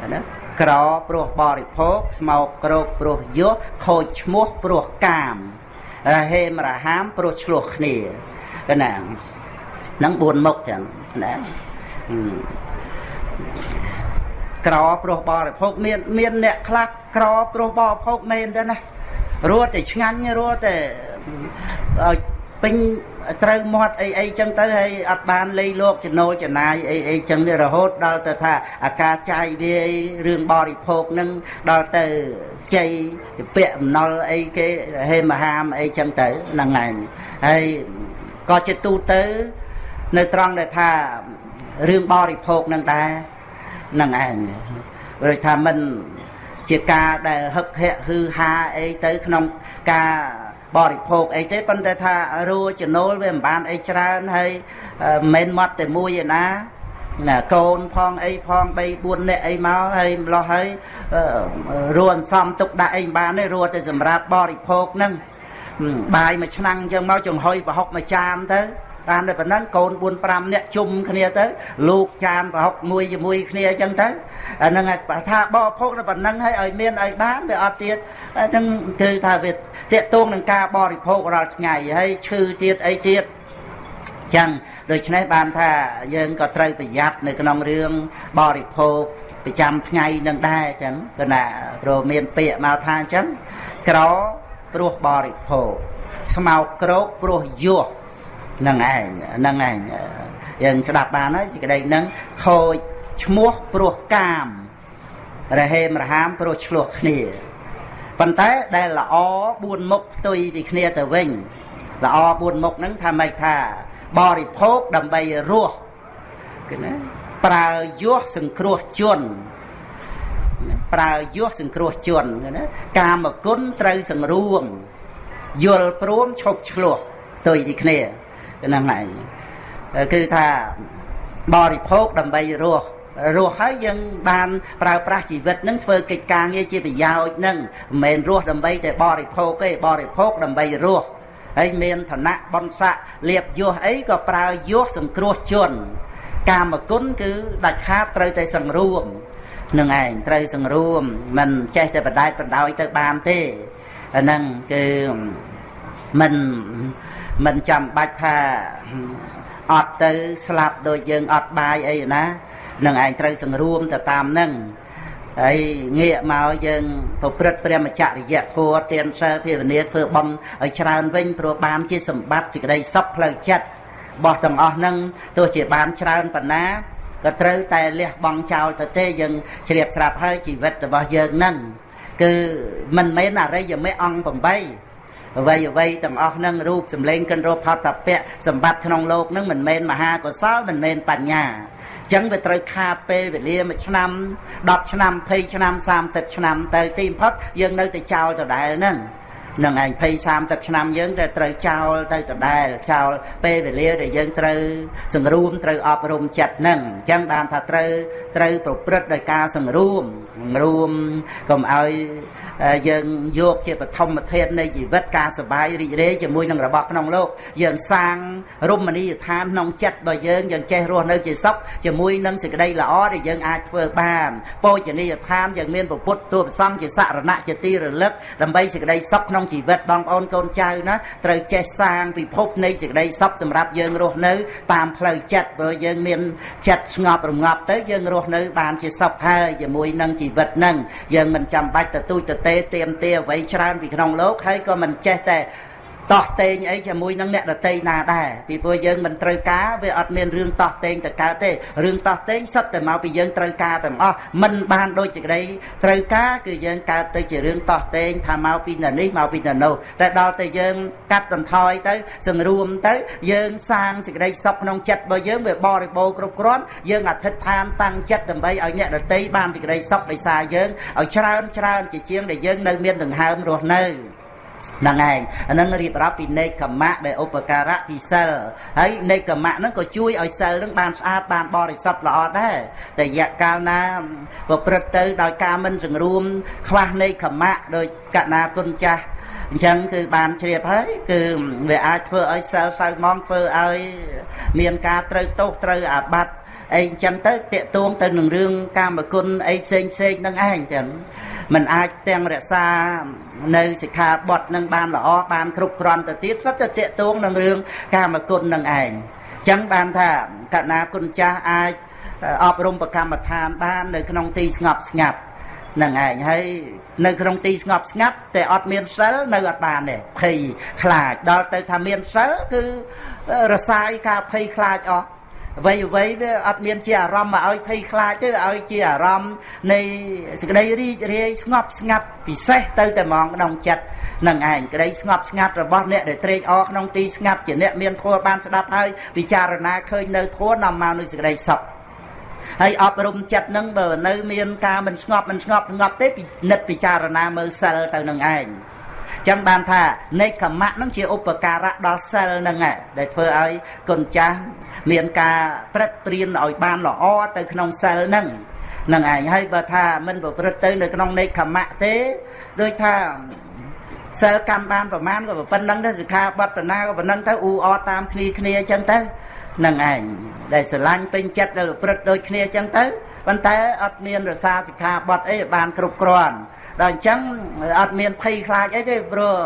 អាហ្នឹងក្រព្រោះបរិភោគស្មោកក្រោកព្រោះយោះខូចឈ្មោះព្រោះកាមរហេមរហាមព្រោះឆ្លោះគ្នាកណាហ្នឹង4មុខទាំងណា ក្រព្រោះបរិភោគមានមានអ្នកខ្លះក្រព្រោះបរិភោគមែនទេណារត់តែឆ្ងាញ់រត់តែឲ្យពេញត្រូវមាត់អីអីចឹងទៅហើយអត់បានលៃលោកចំណូលចំណាយអីអីចឹងរហូតដល់ទៅថាអាការចាយវារឿងបរិភោគនឹងដល់ទៅជ័យពាក់អំណុលអីគេហេមហាមអីចឹងទៅហ្នឹងឯងហើយក៏ជាទូទៅនៅត្រង់ដែលថារឿងបរិភោគនឹងដែរ នឹងឯងព្រោះថាមិនជាការដែលហឹកហែកហឺហាអីទៅក្នុងការបរិភោគអីទេប៉ុន្តែថារួចំណូលវាមិនបានអីច្រើនហើយមិនមែនមកតែមួយឯណាណាកូនផងអីផង3 4នាក់អីមកហើយម្លោះហើយរួអន្សំទុកដាក់អីមិនបានទេរួតែសម្រាប់បរិភោគហ្នឹងបាយមួយឆ្នាំអញ្ចឹងមកចំហុយប្រហុកមួយចានទៅ បានតែប៉ុណ្ណឹងកូន4 5នាក់ជុំគ្នាទៅលោកចានប្រហុកមួយជាមួយគ្នាអញ្ចឹងទៅអាហ្នឹងថាបរិភោគតែប៉ុណ្ណឹងហើយឲ្យមានឲ្យបានវាអត់ទៀតហ្នឹងគឺថាវាតកតងនឹងការបរិភោគរាល់ថ្ងៃហើយឈឺទៀតអីទៀតចឹងដូច្នេះបានថាយើងក៏ត្រូវប្រយ័ត្ននៅក្នុងរឿងបរិភោគប្រចាំថ្ងៃនឹងដែរចឹងគណៈព្រោះមានពាក្យមកថាអញ្ចឹងក្រព្រោះបរិភោគស្មោកក្រោកព្រោះយោះ នឹងឯងនឹងឯងយើងស្ដាប់បានហើយសេចក្តីនឹងខូចឈ្មោះព្រោះកាមរហេមរហាមព្រោះឆ្លោះគ្នាប៉ុន្តែដែលល្អ4មុខផ្ទុយពីគ្នាទៅវិញល្អ4មុខហ្នឹងថាម៉េចថាបរិភោគដើម្បីរស់គឺណាប្រើយោះសង្គ្រោះជនប្រើយោះសង្គ្រោះជនណាកាមគុណត្រូវសង្រួមយល់ព្រមឈប់ឆ្លោះផ្ទុយពីគ្នា ហ្នឹងឯងគឺថាបរិភោគដើម្បីរស់រស់ហើយយើងបានប្រើប្រាស់ជីវិតនឹងធ្វើកិច្ចការងារជាប្រយោជន៍នឹងមិនមែនរស់ដើម្បីតែបរិភោគទេបរិភោគដើម្បីរស់ហើយមានឋានៈបនស័កលៀបយោះអីក៏ប្រើយោះសង្គ្រោះជនកាមគុណគឺដាច់ខាតត្រូវតែសង្រួមនឹងឯងត្រូវសង្រួមមិនចេះតែបដែតបណ្ដោយទៅបានទេអាហ្នឹងគឺមិន មិនចាំបាច់ថាអត់ទៅស្លាប់ដូចយើងអត់បាយអីណានឹងឯងត្រូវសង្រួមទៅតាមនឹងហើយងាកមកយើងប្រព្រឹត្តព្រះមច្ចរិយធម៌ទានសិលភាវនាធ្វើបំឲ្យច្រើនវិញព្រោះបានជាសម្បត្តិសេចក្តីសុខផ្លូវចិត្តរបស់ទាំងអស់ហ្នឹងទោះជាបានច្រើនប៉ុណ្ណាក៏ត្រូវតែលះបង់ចោលទៅទេយើងជ្រាបស្រាប់ហើយជីវិតរបស់យើងហ្នឹងគឺមិនមែនអរិយមគ្គអង្គ8 អ្វីអ្វីទាំងអស់ហ្នឹងរូបសម្លេងកិនរោផតពៈសម្បត្តិក្នុងโลกហ្នឹងមិនមែនមហាកុសលមិនមែនបញ្ញាអញ្ចឹងវាត្រូវខាតពេលវេលាមួយឆ្នាំ10ឆ្នាំ20ឆ្នាំ30ឆ្នាំទៅទីបំផុតយើងនៅតែចោលដដែលហ្នឹងនឹងឯង20 30ឆ្នាំយើងតែត្រូវចោលទៅដដែលចោលពេលវេលាដែលយើងត្រូវសង្រួមត្រូវអប់រំចិត្តហ្នឹងអញ្ចឹងបានថាត្រូវត្រូវប្រព្រឹត្តដោយការសង្រួម សង្រួមកុំឲ្យយើងយកជាបឋមធាតុនៃជីវិតការសុបាយរីករាយជាមួយនឹងរបស់ក្នុងលោកយើងសាងរមណីយដ្ឋានក្នុងចិត្តរបស់យើងយើងចេះរស់នៅជាសុខជាមួយនឹងសេចក្តីល្អដែលយើងអាចធ្វើបានពោជនីយដ្ឋានយើងមានពុទ្ធទូប្រសំជាសរណៈជាទីរលឹកដើម្បីសេចក្តីសុខក្នុងជីវិតបងប្អូនកូនចៅណាត្រូវចេះសាងពិភពនៃសេចក្តីសុខសម្រាប់យើងរស់នៅ តាមផ្លូវចិត្តព្រោះយើងមានចិត្តស្ងប់រងាប់ទៅយើងរស់នៅបានជាសុខហើយជាមួយនឹងជីវិតនឹងយើងមិនចាំបាច់ទៅទូចទៅទេទៀមទាអ្វីច្រើនពីក្នុងលោកហើយក៏មិនចេះតែ តោះតេងអីជាមួយនឹងអ្នកដតីណាដែរពីព្រោះយើងមិនត្រូវការវាអត់មានរឿងតោះតេងទៅកើតទេរឿងតោះតេងសិតតែមកពីយើងត្រូវការទាំងអស់មិនបានដូចជាក្តីត្រូវការគឺយើងកើតទៅជារឿងតោះតេងថាមកពីនេះមកពីនោះតែដល់តែយើងកាត់បន្ថយទៅសង្រួមទៅយើងសាងសេចក្តីសុខក្នុងចិត្តរបស់យើងវាបរិបូរគ្រប់គ្រាន់យើងអធិដ្ឋានតាំងចិត្តដើម្បីឲ្យអ្នកដតីបានសេចក្តីសុខដោយសារយើងឲ្យច្រើនច្រើនជាជាងដែលយើងនៅមានដង្ហើមរស់នៅ ហ្នឹងឯងអានឹងរៀបរាប់ពីនេកកម្មៈដែលឧបការៈពីសិលហើយនេកកម្មៈហ្នឹងក៏ជួយឲ្យសិលហ្នឹងបានស្អាតបានបរិសុទ្ធល្អដែរតែរយៈកាលណាប្រព្រឹត្តទៅដោយការមិនសង្រួម ខ្វះនេកកម្មៈដោយកណាគុណចាស់អញ្ចឹងគឺបានជ្រាបហើយគឺវាអាចធ្វើឲ្យសិលសៅម៉ងធ្វើឲ្យមានការត្រូវទោសត្រូវអាបត្តិអីអញ្ចឹងទៅតាកតួងទៅនឹងរឿងកាមគុណអីផ្សេងផ្សេងហ្នឹងឯងចឹង มันអាចទាំងរក្សានៅសិក្ខាបទនឹងបានល្អបានគ្រប់គ្រាន់ទៅទៀតសុទ្ធតែតាកតួងនឹងរឿងកាមគុណនឹងឯងចឹងបានថាកណាគុណចាស់អាចអប់រំប្រកម្មដ្ឋានបាននៅក្នុងទីស្ងប់ស្ងាត់នឹងឯងហើយនៅក្នុងទីស្ងប់ស្ងាត់តែអត់មានសិលនៅអត់បានទេភ័យខ្លាចដល់ទៅថាមានសិលគឺរសាយការភ័យខ្លាចអស់ អ្វីអ្វីវាអត់មានជាអារម្មណ៍មកឲ្យភ័យខ្លាចទេឲ្យជាអារម្មណ៍នៃសេចក្តីរីករាយស្ងប់ស្ងាត់ពិសេសទៅតែហ្មងក្នុងចិត្តនឹងឯងក្តីស្ងប់ស្ងាត់របស់អ្នកដែលត្រេកអរក្នុងទីស្ងាត់ជាអ្នកមានធម៌បានស្ដាប់ហើយពិចារណាឃើញនៅធម៌នាំមកនូវសេចក្តីសុខហើយអប់រំចិត្តនឹងបើនៅមានការមិនស្ងប់មិនស្ងប់ស្ងប់ទេពិនិត្យពិចារណាមើលសិលទៅនឹងឯង ចឹងបានថានេកមៈហ្នឹងជាឧបការៈដល់សិលហ្នឹងដែលធ្វើឲ្យគុណចាស់មានការព្រឹកព្រៀនឲ្យបានល្អទៅក្នុងសិលហ្នឹងនឹងឯងហើយបើថាមិនប្រព្រឹត្តទៅនៅក្នុងនេកមៈទេដូចថាសិលកម្មបានប្រមាណក៏ប៉ុណ្្នឹងដែរសិក្ខាបទនាក៏ប៉ុណ្្នឹងទៅអ៊ូអតាមគ្នាគ្នាអញ្ចឹងទៅនឹងឯងដែលស្រឡាញ់ពេញចិត្តដែលប្រព្រឹត្តដូចគ្នាអញ្ចឹងទៅប៉ុន្តែអត់មានរសាសិក្ខាបទអីបានគ្រប់គ្រាន់ ដល់អញ្ចឹងអត់មានភ័យខ្លាចអីទេព្រោះ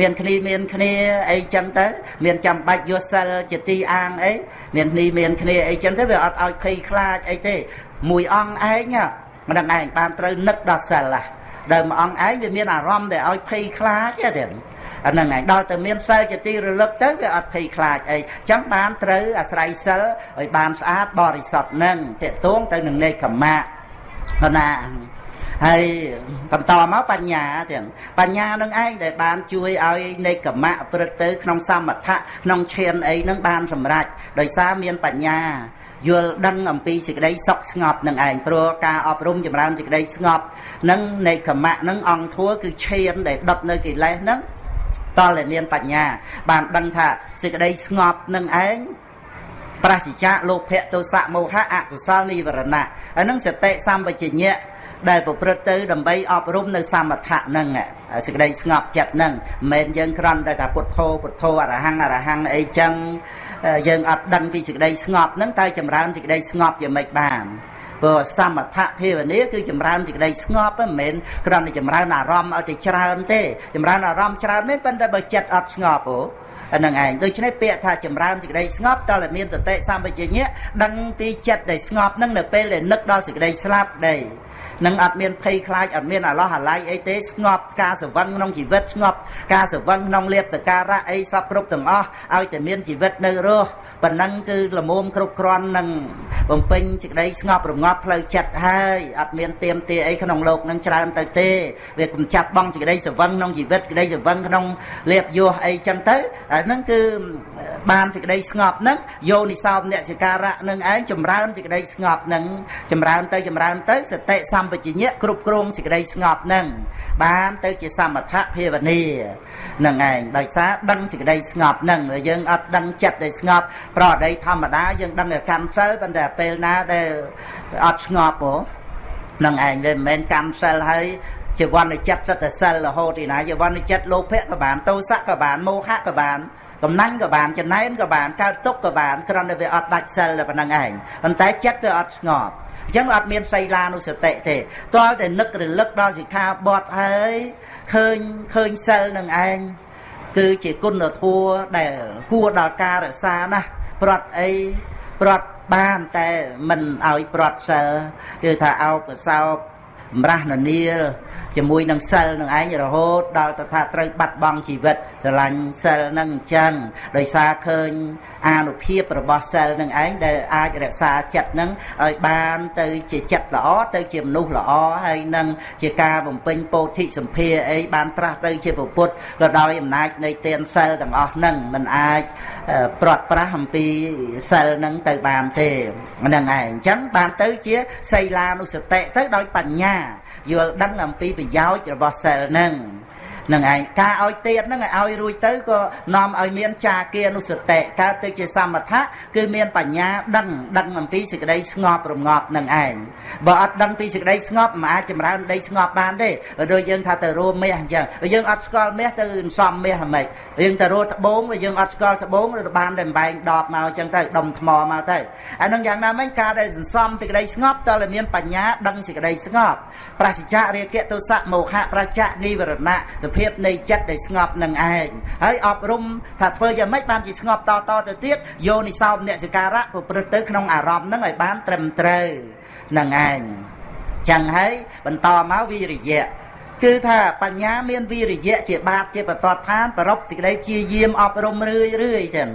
មានគ្នាមានគ្នាអីចឹងទៅ មានចាំបាច់យកសិលជាទីអាងអីមានគ្នាមានគ្នាអីចឹងទៅវាអត់ឲ្យភ័យខ្លាចអីទេ មួយអង្គឯងមិនដឹងឯងបានត្រូវនឹកដល់សិលហ៎ដែលមួយអង្គឯងវាមានអារម្មណ៍ដែលឲ្យភ័យខ្លាចទេអាហ្នឹងឯងដល់តែមានសិលជាទីរលឹកទៅវាអត់ភ័យខ្លាចអីចឹងបានត្រូវអាស្រ័យសិលឲ្យបានស្អាតបរិសុទ្ធនឹងតេតួងទៅនឹងនេកមៈណា ហើយបន្តមកបញ្ញាទៀតបញ្ញានឹងឯងដែលបានជួយឲ្យនៃកម្មៈព្រឹត្តទៅក្នុងសមថៈក្នុងឈានអីនឹងបានសម្រេចដោយសារមានបញ្ញាយល់ដឹងអំពីសេចក្តីសុខស្ងប់នឹងឯងព្រោះការអប់រំចម្រើនសេចក្តីស្ងប់នឹងនៃកម្មៈនឹងអង្គធัวគឺឈានដែលដុតនៅកិលេសនឹងតលតែមានបញ្ញា បានដឹងថាសេចក្តីស្ងប់នឹងឯងប្រសិជ្ជៈលោភៈទោសៈមោហៈអកុសលនិវរណៈហើយនឹងសតិសម្បជញ្ញៈ ដែលប្រព្រឹត្តទៅដើម្បីអប់រំនៅសមថៈហ្នឹងសេចក្តីស្ងប់ចិត្តហ្នឹងមិនមែនយើងគ្រាន់តែថាពុទ្ធោពុទ្ធោអរហង្គអរហង្គអីចឹងយើងអត់ដឹងពីសេចក្តីស្ងប់ហ្នឹងតែចម្រើនសេចក្តីស្ងប់យ៉ាងម៉េចបានព្រោះសមថភាវនាគឺចម្រើនសេចក្តីស្ងប់មិនមែនគ្រាន់តែចម្រើនអារម្មណ៍ឲ្យតែច្រើនទេចម្រើនអារម្មណ៍ច្រើនមែនប៉ុន្តែបើចិត្តអត់ស្ងប់អូហ្នឹងឯងដូច្នេះពាក្យថាចម្រើនសេចក្តីស្ងប់តើមានសតិសម្បជញ្ញៈដឹងពីចិត្តដែលស្ងប់ហ្នឹងនៅពេលដែលនឹកដល់សេចក្តីស្លាប់ដែរ នឹងអត់មានភ័យខ្លាចអត់មានអាឡោះអាល័យអីទេស្ងប់ការសង្វឹងក្នុងជីវិតស្ងប់ការសង្វឹងក្នុងលៀបសការៈអីសពគ្រប់ទាំងអស់ឲ្យតែមានជីវិតនៅរស់ប៉ុណ្ណឹងគឺលមុំគ្រប់គ្រាន់នឹងបំពេញសេចក្តីស្ងប់រងាប់ផ្លូវចិត្តហើយអត់មានទៀមទាអីក្នុងលោកនឹងច្រើនទៅទេវាកំចាត់បងសេចក្តីសង្វឹងក្នុងជីវិតសេចក្តីសង្វឹងក្នុងលៀបយោអីចឹងទៅអាហ្នឹងគឺបានសេចក្តីស្ងប់ហ្នឹងយោនិសោមអ្នកសិការៈនឹងឯងចម្រើនសេចក្តីស្ងប់ហ្នឹងចម្រើនទៅចម្រើនទៅសតិសម្បជញ្ញៈគ្រប់គ្រងសេចក្តីស្ងប់ហ្នឹងបានទៅជាសមថៈភាវនានឹងឯងដោយសារដឹងសេចក្តីស្ងប់ហ្នឹងយើងអត់ដឹងចិត្តដែលស្ងប់ប្រអដីធម្មតាយើងដឹងតែកម្មសិលប៉ុន្តែពេលណាដែលអត់ស្ងប់ហ៎នឹងឯងវាមិនមែនកម្មសិលហើយជាវណ្ណចិត្តសតសិលរហូតទីណាជាវណ្ណចិត្តលោភៈក៏បានទោសៈក៏បានមោហៈក៏បានកំណាញ់ក៏បានចំណែនក៏បានកើតទុកក៏បានគ្រាន់តែវាអត់ដាច់សិលតែប៉ុណ្្នឹងឯងប៉ុន្តែចិត្តវាអត់ស្ងប់ អញ្ចឹងអត់មានសីលានុសតិទេទាល់តែនឹករលឹកដល់សិក្ខាបទហើយឃើញឃើញសិលនឹងឯងគឺជាគុណធម៌ដែលគួរដល់ការរក្សាណាស់ប្រត់អីប្រត់បានតែមិនឲ្យប្រត់សិលគឺថាអោបកសោបម្រាស់ននាលជាមួយនឹងសិលនឹងឯងរហូតដល់ទៅថាត្រូវបាត់បង់ជីវិតស្រឡាញ់សិលនឹងអញ្ចឹងដោយសារឃើញអានុភាពរបស់សិលនឹងឯងដែលអាចរក្សាចិត្តនឹងឲ្យបានទៅជាចិត្តល្អទៅជាមនុស្សល្អហើយនឹងជាការបំពេញពោធិសម្ភារអីបានត្រាស់ទៅជាពុទ្ធក៏ដោយអំណាចនៃទានសិលទាំងអស់នឹងมันអាចប្រត់ប្រាស់អំពីសិលនឹងទៅបានទេហ្នឹងឯងអញ្ចឹងបានទៅជាសីលានុសតិទៅដោយបញ្ញា យល់ដឹងអំពីប្រយោជន៍របស់សិលហ្នឹង នឹងឯងការឲ្យទៀតហ្នឹងឲ្យរួចទៅក៏នាំឲ្យមានចាគានុសតិកើតទៅជាសមថៈគឺមានបញ្ញាដឹងដឹងអំពីសេចក្តីស្ងប់រងាប់នឹងឯងបើអត់ដឹងពីសេចក្តីស្ងប់មិនអាចចម្រើនដីស្ងប់បានទេបើដូចយើងថាទៅរួមមាសអញ្ចឹងបើយើងអត់ស្គាល់មាសទៅសំមាសហ្មិចយើងទៅរត់ត្បូងបើយើងអត់ស្គាល់ត្បូងទៅបានតែបែងដបមកអញ្ចឹងទៅដុំថ្មមកទៅអានឹងយ៉ាងណាមិញការដែលសន្សំសេចក្តីស្ងប់តើមានបញ្ញាដឹងសេចក្តីស្ងប់ប្រសិជ្ជៈរាគៈទោសៈមោហៈប្រច្ចៈនិវរណៈសភភាពនៃចិត្តដែលស្ងប់នឹងឯងហើយអប់រំថាធ្វើយ៉ាងម៉េចបានជាស្ងប់តតទៅទៀតយោនិសោមអ្នកសិការៈប្រព្រឹត្តទៅក្នុងអារម្មណ៍នឹងឲ្យបានត្រឹមត្រូវនឹងឯងចឹងហើយបន្តមកវិរិយៈគឺថាបញ្ញាមានវិរិយៈជាបាតជាបតតឋានប្រពសេចក្តីជាយាមអប់រំរឿយរឿយចឹង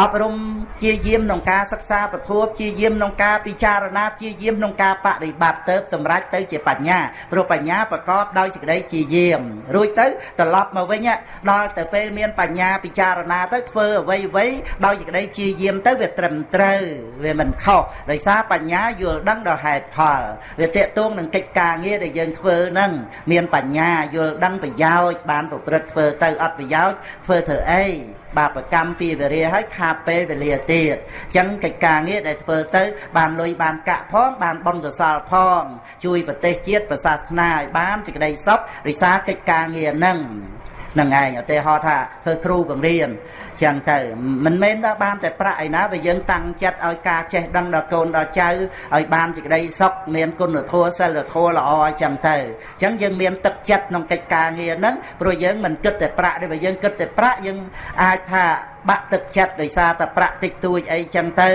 អប់រំជាយាមក្នុងការសិក្សាពធជាយាមក្នុងការពិចារណាជាយាមក្នុងការបដិបត្តិទៅសម្រេចទៅជាបញ្ញាព្រោះបញ្ញាប្រកបដោយសេចក្តីជាយាមរួចទៅត្រឡប់មកវិញដល់ទៅពេលមានបញ្ញាពិចារណាទៅធ្វើអ្វីអ្វីដោយសេចក្តីជាយាមទៅវាត្រឹមត្រូវវាមិនខុសដោយសារបញ្ញាយល់ដឹងដល់ហេតុផលវាតេតួងនឹងកិច្ចការងារដែលយើងធ្វើហ្នឹងមានបញ្ញាយល់ដឹងប្រយោជន៍បានប្រព្រឹត្តធ្វើទៅអត់ប្រយោជន៍ធ្វើធ្វើអី បាបកម្មពីវិរិយហើយខាតពេលវេលាទៀតអញ្ចឹងកិច្ចការងារដែលធ្វើទៅ បានលុយបានកាក់ផងបានបុណ្យកុសលផង ជួយប្រទេសជាតិប្រសាសនាឲ្យបានសេចក្តីសុខរិសាកិច្ចការងារហ្នឹងនឹងឯងឧទាហរណ៍ថាធ្វើគ្រូបង្រៀន ចឹងទៅមិនមែនថាបានតែប្រាក់ឯណាបើយើងតាំងចិត្តឲ្យការចេះដឹងដល់កូនដល់ចៅឲ្យបានសេចក្តីសុខមានគុណធម៌សិលធម៌ល្អអញ្ចឹងទៅអញ្ចឹងយើងមានទឹកចិត្តក្នុងកិច្ចការងារហ្នឹងព្រោះយើងមិនគិតតែប្រាក់ទេបើយើងគិតតែប្រាក់យើងអាចថាបាក់ទឹកចិត្តដោយសារតែប្រាក់តិចតួចអីចឹងទៅ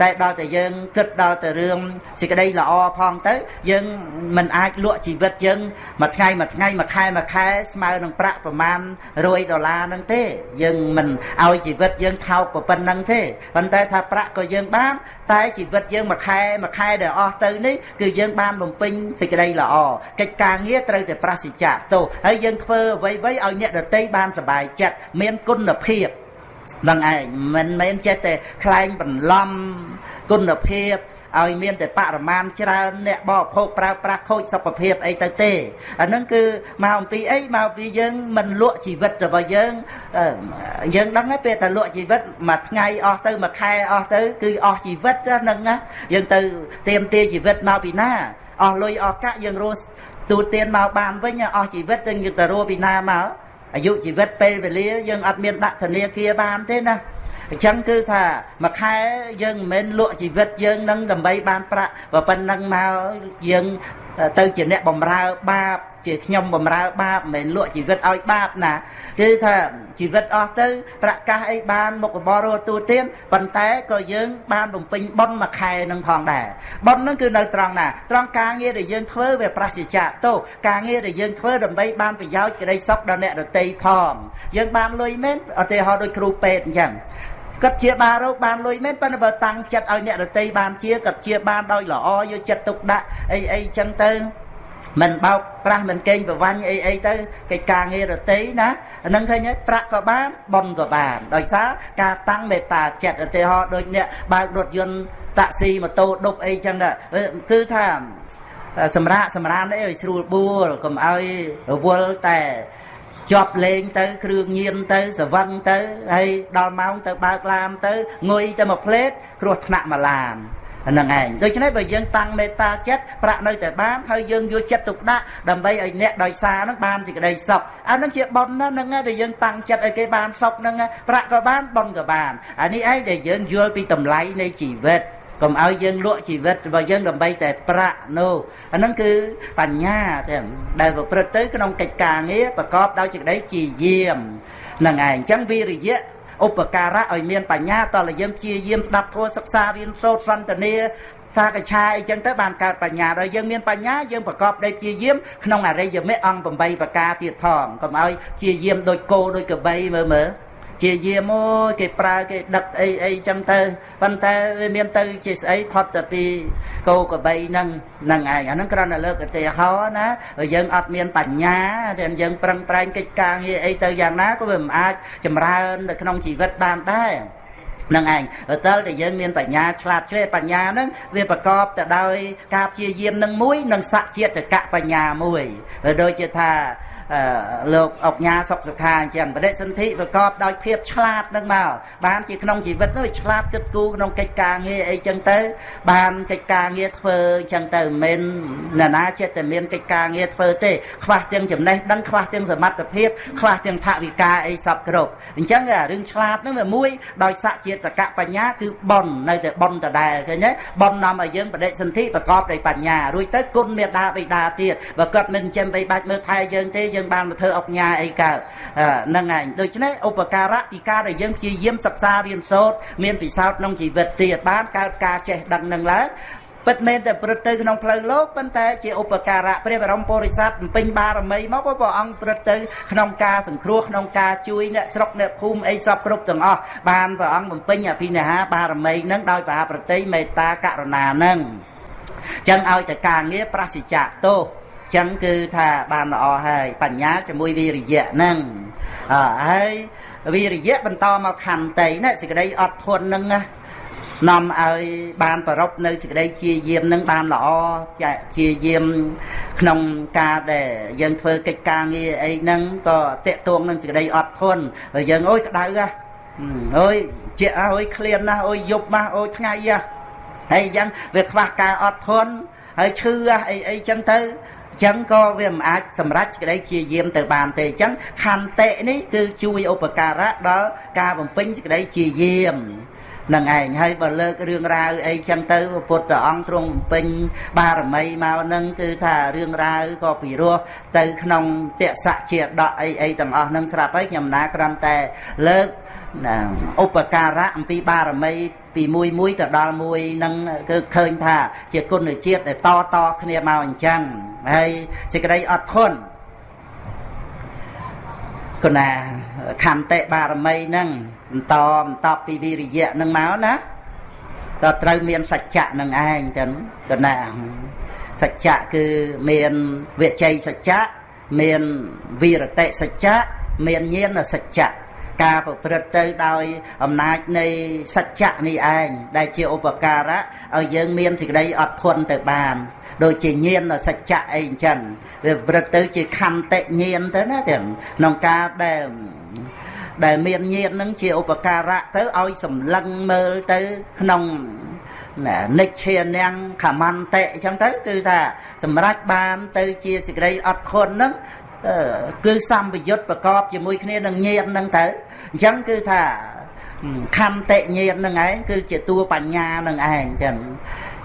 តែដល់តែយើងគិតដល់តែរឿងសេចក្តីល្អផងទៅ យើងមិនអាចលក់ជីវិតយើងមួយថ្ងៃមួយថ្ងៃមួយខែមួយខែស្មើនឹងប្រាក់ប្រមាណ100ដុល្លារហ្នឹងទេ យើងមិនឲ្យជីវិតយើងថោកប៉ុណ្្នឹងទេប៉ុន្តែថាប្រាក់ក៏យើងបាន តែជីវិតយើងមួយខែមួយខែដែលអស់ទៅនេះគឺយើងបានបំពេញសេចក្តីល្អកិច្ចការងារត្រូវតែប្រសិទ្ធៈទោសហើយយើងធ្វើអ្វីៗឲ្យអ្នកដទៃបានសុបាយចិត្តមានគុណភាពនឹងឯងមិនមែនចេះតែខ្លែងបន្លំគុណភាព ឲ្យមានតែបរិមាណច្រើនអ្នកបរិភោគប្រើប្រាស់ខូចសុខភាពអីទៅទេអាហ្នឹងគឺមកអំពីអីមកពីយើងមិនលក់ជីវិតរបស់យើងយើងដឹងហើយពេលតែលក់ជីវិតមួយថ្ងៃអស់ទៅមួយខែអស់ទៅគឺអស់ជីវិតហ្នឹងណាយើងទៅទៀមទាជីវិតមកពីណាអស់លុយអស់កាក់យើងរស់ទូទានមកបានវិញអស់ជីវិតយើងទៅរស់ពីណាមកអាយុជីវិតពេលវេលាយើងអត់មានដាក់ធនាគារបានទេណា អញ្ចឹងគឺថាមួយខែយើងមិនមែនលក់ជីវិតយើងនឹងដើម្បីបានប្រាក់ប៉ុណ្ណឹងមកយើងទៅជាអ្នកបំរើបាប ជាខ្ញុំបំរើបាបមិនមែនលក់ជីវិតឲ្យបាបណាគឺថាជីវិតអស់ទៅ ប្រកាសអីបានមុខរបររស់ទូទានប៉ុន្តែក៏យើង បានបំពេញបុណ្យមួយខែនឹងផងដែរបុណ្យនឹងគឺនៅត្រង់ណាត្រង់ការងារដែលយើងធ្វើវាប្រសិទ្ធៈទោការងារដែលយើងធ្វើដើម្បីបានប្រយោជន៍ក្តីសុខដល់អ្នកដទៃផងយើងបានលុយមែនឧទាហរណ៍ដូចគ្រូពេទ្យអញ្ចឹង គាត់ជាបារោគបានលុយមែនប៉ុន្តែបើតាំងចិត្តឲ្យអ្នករតីបានជាគាត់ជាបានដោយល្អយកចិត្តទុកដាក់អីអីចឹងទៅមិនបោកប្រាស់មិនកេងប្រវាញ់អីអីទៅកិច្ចការងាររតីណាអានឹងឃើញហើយប្រាក់ក៏បានបនក៏បាន ដោយសារការតាំងមេត្តាចិត្តឧទាហរណ៍ដូចអ្នកបើករថយន្តតាក់ស៊ីម៉ូតូដប់អីចឹងគឺថាសម្រាប់សម្រានអីឲ្យស្រួលបួលកុំឲ្យរវល់តែ ជាប់លេងទៅ គ្រឿងញៀនទៅសវឹងទៅហើយដល់ម៉ោងទៅបើកឡានទៅងុយទៅមកផ្លេតគ្រោះថ្នាក់មកឡានហ្នឹងឯងដូច្នេះបើយើងតាំងមេត្តាចិត្តប្រាក់នៅតែបានហើយយើងយកចិត្តទុកដាក់ដើម្បីឲ្យអ្នកដោយសារហ្នឹងបានសេចក្តីសុខអាហ្នឹងជាបុណ្យណាហ្នឹងដែលយើងតាំងចិត្តឲ្យគេបានសុខហ្នឹងប្រាក់ក៏បានបុណ្យក៏បានអានេះឯងដែលយើងយល់ពីតម្លៃនៃជីវិត កុំឲ្យយើងលក់ជីវិតរបស់យើងដើម្បីតែប្រាក់នោះអាហ្នឹងគឺបញ្ញាតែដែលប្រព្រឹត្តទៅក្នុងកិច្ចការងារប្រកបដោយសេចក្តីជាយាមហ្នឹងឯងអញ្ចឹងវិរិយៈឧបការៈឲ្យមានបញ្ញាតលយើងព្យាយាមស្ដាប់ធម៌សិក្សារៀនសូត្រសន្តានាសាកឆាអីចឹងទៅបានកើតបញ្ញាដល់យើងមានបញ្ញាយើងប្រកបដោយព្យាយាមក្នុងអរិយមគ្គអង្គ8ប្រការទៀតផងកុំឲ្យព្យាយាមដូចគោដូចកបីមើលមើល ជាយាមអូយគេប្រើគេដឹកអីអីចឹងទៅប៉ុន្តែវាមានទៅជាស្អីផុតទៅពីគោក្របីហ្នឹងហ្នឹងឯងអាហ្នឹងគ្រាន់តែលើកឧទាហរណ៍ណាយើងអត់មានបញ្ញាតែយើងប្រឹងប្រែងកិច្ចការងារអីទៅយ៉ាងណាក៏វាមិនអាចចម្រើននៅក្នុងជីវិតបានដែរនឹងឯងតើតែយើងមានបញ្ញាឆ្លាតជ្រៅបញ្ញាហ្នឹងវាប្រកបទៅដោយការព្យាយាមនឹងមួយ និងសច្ចេតកបញ្ញាមួយដូចជាថា លោកអុកញ៉ាសុកសុខាអញ្ចឹងបដិសន្ធិប្រកបដោយភាពឆ្លាតនឹងមកបានជាក្នុងជីវិតនោះឆ្លាតគិតគូរក្នុងកិច្ចការងារអីចឹងទៅ បានកិច្ចការងារធ្វើអញ្ចឹងទៅមិនមែនណាចិត្តតែមានកិច្ចការងារធ្វើទេខ្វះទាំងចំណេះដឹងខ្វះទាំងសមត្ថភាពខ្វះទាំងថវិកាអីសពគ្រប់អញ្ចឹងរឿងឆ្លាតនោះវាមួយដោយសច្ចេតកបញ្ញាគឺប៉ុននៅតែប៉ុនដដែលឃើញទេប៉ុននាំឲ្យយើងបដិសន្ធិប្រកបដោយបញ្ញារួចទៅគុណមេដាបិតាទៀតបើគាត់មិនចិញ្ចឹមបីបាច់មើលថែយើងទេយើងបានមកធ្វើអុកញ៉ាអីកើតហ្នឹងឯងដូច្នេះឧបការៈពីការដែលយើងព្យាយាមសិក្សារៀនសូត្រមានពិសោធន៍ក្នុងជីវិតទៀតបានកើតការចេះដឹងនឹងឡើងពិតមែនតែព្រឹត្តទៅក្នុងផ្លូវលោកប៉ុន្តែជាឧបការៈព្រះបរមពុរិស័ទបំពេញបារមីមកព្រះអង្គព្រឹត្តទៅក្នុងការសង្គ្រោះក្នុងការជួយអ្នកស្រុកអ្នកភូមិអីសពគ្រប់ទាំងអស់បានព្រះអង្គបំពេញអភិនិហាបារមីនឹងដោយបាប្រតិមេត្តាករុណានឹងចឹងឲ្យតែការងារប្រសិជ្ជៈទោស ចឹងគឺថាបានល្អហើយបញ្ញាជាមួយវិរិយៈហ្នឹងអើហើយវិរិយៈបន្តមកខន្តីណាសេចក្តីអត់ធន់ហ្នឹងណានាំឲ្យបានប្ររពនៅសេចក្តីជាយាមនឹងបានល្អជាយាមក្នុងការដែលយើងធ្វើកិច្ចការងារអីហ្នឹងក៏តេតួងនឹងសេចក្តីអត់ធន់ហើយយើងអើយក្តៅហ៎អើយជាអើយឃ្លានណាស់អើយយប់ណាស់អើយថ្ងៃហ៎ហើយអញ្ចឹងវាខ្វះការអត់ធន់ហើយឈឺអីអីចឹងទៅ ចឹងក៏វាមិនអាចសម្រេចក្តីជាយាមទៅបានទេអញ្ចឹងខន្តិនេះគឺជួយឧបការៈដល់ការបំពេញសេចក្តីជាយាមនឹងឯងហើយបើលើករឿងរ៉ាវអីចឹងទៅពុទ្ធអង្គទ្រង់បំពេញបារមីមកនឹងគឺថារឿងរ៉ាវក៏ពិរោះទៅក្នុងតសៈជាដកអីអីទាំងអស់នឹងស្រាប់ហើយខ្ញុំណាគ្រាន់តែលើក ឧបការៈអំពីបារមីពីមួយមួយទៅដល់មួយនឹងគឺឃើញថា ជាគុណជាតិដែលតតគ្នាមកអញ្ចឹងហើយសេចក្តីអត់ធន់គណាខន្តិបារមីហ្នឹងបន្តបន្តពីវិរិយៈហ្នឹងមកណាក៏ត្រូវមានសច្ចៈនឹងឯងចឹងគណាសច្ចៈគឺមានវិជ័យសច្ចៈមានវិរតិសច្ចៈមានញាណសច្ចៈ ការប្រព្រឹត្តទៅដោយអំណាចនៃសច្ចៈនេះឯងដែលជាឧបការៈឲ្យយើងមានសេចក្តីអត់ធន់ទៅបាន ដូចជាញាណសច្ចៈអីអញ្ចឹងវាប្រព្រឹត្តទៅជាខន្តិញាណទៅណាចឹងក្នុងការដែលដែលមានញាណនឹងជាឧបការៈទៅឲ្យសម្លឹងមើលទៅក្នុងណានិច្ឆានាងខមន្តិអញ្ចឹងទៅគឺថាសម្រាប់បានទៅជាសេចក្តីអត់ធន់នឹង គឺសម្បយុទ្ធប្រកបជាមួយគ្នានឹងញាណនឹងទៅអញ្ចឹងគឺថាខន្តិញាណនឹងឯងគឺជាតួបញ្ញានឹងឯងចឹង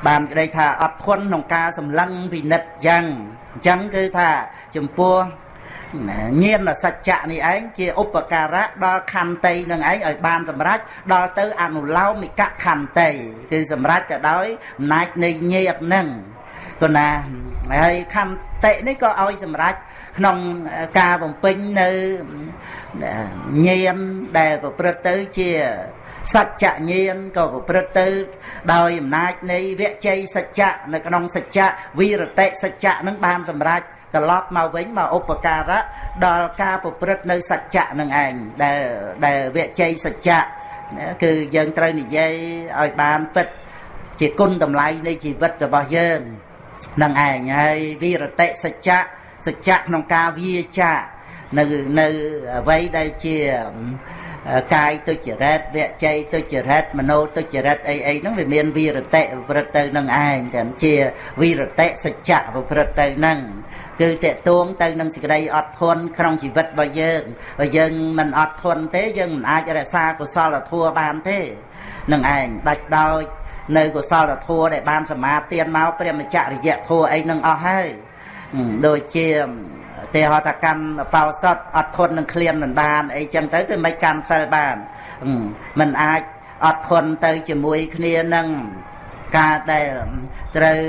បានក្តីថាអត់ធន់ក្នុងការសម្លឹងពិនិត្យយ៉ាងអញ្ចឹងគឺថាចំពោះញាណសច្ចៈនេះឯងជាឧបការៈដល់ខន្តីនឹងឯងឲ្យបានសម្រេចដល់ទៅអនុឡោមិកខន្តីគឺសម្រេចទៅដោយអំណាចនៃញាតនឹងគណាហើយខន្តិនេះក៏ឲ្យសម្រេច ក្នុងការបំពេញនៅញាណដែលប្រព្រឹត្តទៅជាសច្ចញាណក៏ប្រព្រឹត្តទៅ ដោយអំណាចនៃវជ័យសច្ចៈនៅក្នុងសច្ចៈវិរតិសច្ចៈនឹងបានសម្រេចត្រឡប់មកវិញមកឧបការៈដល់ការប្រព្រឹត្តនៅសច្ចៈនឹងឯងដែលដែលវជ័យសច្ចៈគឺយើងត្រូវនិយាយឲ្យបានពិតជាគុណតម្លៃនៃជីវិតរបស់យើងនឹងឯងហើយវិរតិសច្ចៈ សច្ចៈក្នុងការវាចានៅនៅអ្វីដែលជាកាយទុច្ចរិតវជ័យទុច្ចរិតមโนទុច្ចរិតអីអីហ្នឹងវាមានវិរតិប្រព្រឹត្តទៅនឹងឯងតែជាវិរតិសច្ចៈប្រព្រឹត្តទៅនឹងគឺតេតួងទៅនឹងសេចក្តីអត់ធន់ក្នុងជីវិតរបស់យើងបើយើងមិនអត់ធន់ទេយើងមិនអាចរក្សាកុសលធម៌បានទេនឹងឯងដាច់ដោយនៅកុសលធម៌ដែលបានសមាទានមកព្រះមច្ចរិយធម៌អីនឹងអស់ហើយ ដូចជាទេហតកម្មបោសតអត់ធន់នឹងក្លៀនមិនបានអីចឹងទៅទៅមិនកម្មសិលបានมันអាចអត់ធន់ទៅជាមួយគ្នានឹងការដែលត្រូវ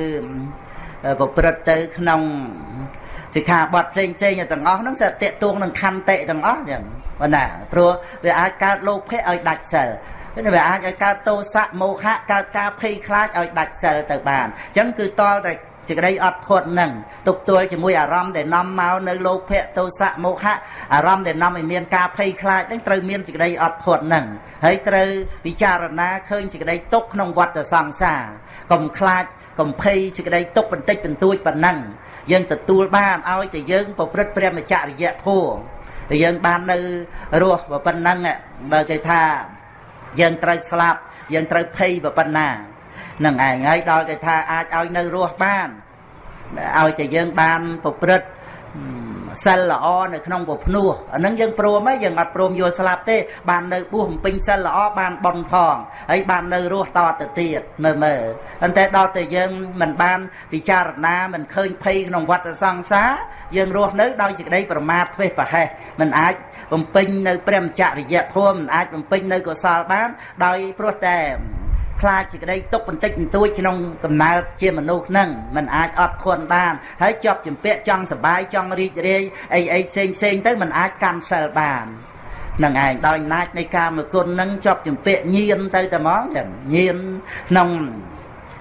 ប្រព្រឹត្តទៅក្នុងសិក្ខាបទផ្សេងផ្សេងទាំងអស់ហ្នឹងសិតតួងនឹងខន្តិទាំងអស់ចឹងប៉ុន្តែព្រោះវាអាចកើតលោភៈឲ្យដាច់សិលវាអាចឲ្យកើតទោសៈមោហៈកើតការភ័យខ្លាចឲ្យដាច់សិលទៅបានអញ្ចឹងគឺតលតែ សេចក្តីអត់ធន់នឹងទប់ទល់ជាមួយអារម្មណ៍ដែលនាំមកនៅលោភៈទោសៈមោហៈអារម្មណ៍ដែលនាំឲ្យមានការភ័យខ្លាចនឹងត្រូវមានសេចក្តីអត់ធន់នឹងហើយត្រូវពិចារណាឃើញសេចក្តីទុកក្នុងវដ្តសង្សារកុំខ្លាចកំភៃសេចក្តីទុកបន្តិចបន្តួចប៉ុណ្ណឹងយើងទទួលបានឲ្យតែយើងប្រព្រឹត្តព្រះមច្ចរិយធម៌យើងបាននៅរស់ប៉ុណ្ណឹងបើគេថាយើងត្រូវស្លាប់យើងត្រូវភ័យប៉ុណ្ណា នឹងឯងហើយដល់គេថាអាចឲ្យនៅរស់បានឲ្យតែយើងបានប្រព្រឹត្តសិលល្អនៅក្នុងពភ្នោះអានឹងយើងព្រមហើយយើងអត់ព្រមយកស្លាប់ទេ បាននៅបួសបំពេញសិលល្អបានបន់ផងហើយបាននៅរស់តទៅទៀតមើលមើលប៉ុន្តែដល់តែយើងមិនបានពិចារណាមិនឃើញភ័យក្នុងវដ្តសង្សារយើងរស់នៅដោយសេចក្តីប្រមាទធ្វេសប្រហែសមិនអាចបំពេញនៅ ព្រះមច្ចរិយធម៌មិនអាចបំពេញនៅកុសលបាន ដោយព្រោះតែ ខ្លាចសេចក្តីទុកបន្តិចបន្តួចក្នុងកំណើតជាមនុស្សហ្នឹងมันអាចអត់ធន់បានហើយជាប់ចម្ពាក់ចង់សបាយចង់រីករាយអីអីផ្សេងផ្សេងទៅมันអាចកាន់សិលបាននឹងឯងដោយអំណាចនៃកាមគុណនឹងជាប់ចម្ពាក់ញៀនទៅតែហ្មងចឹងញៀនក្នុង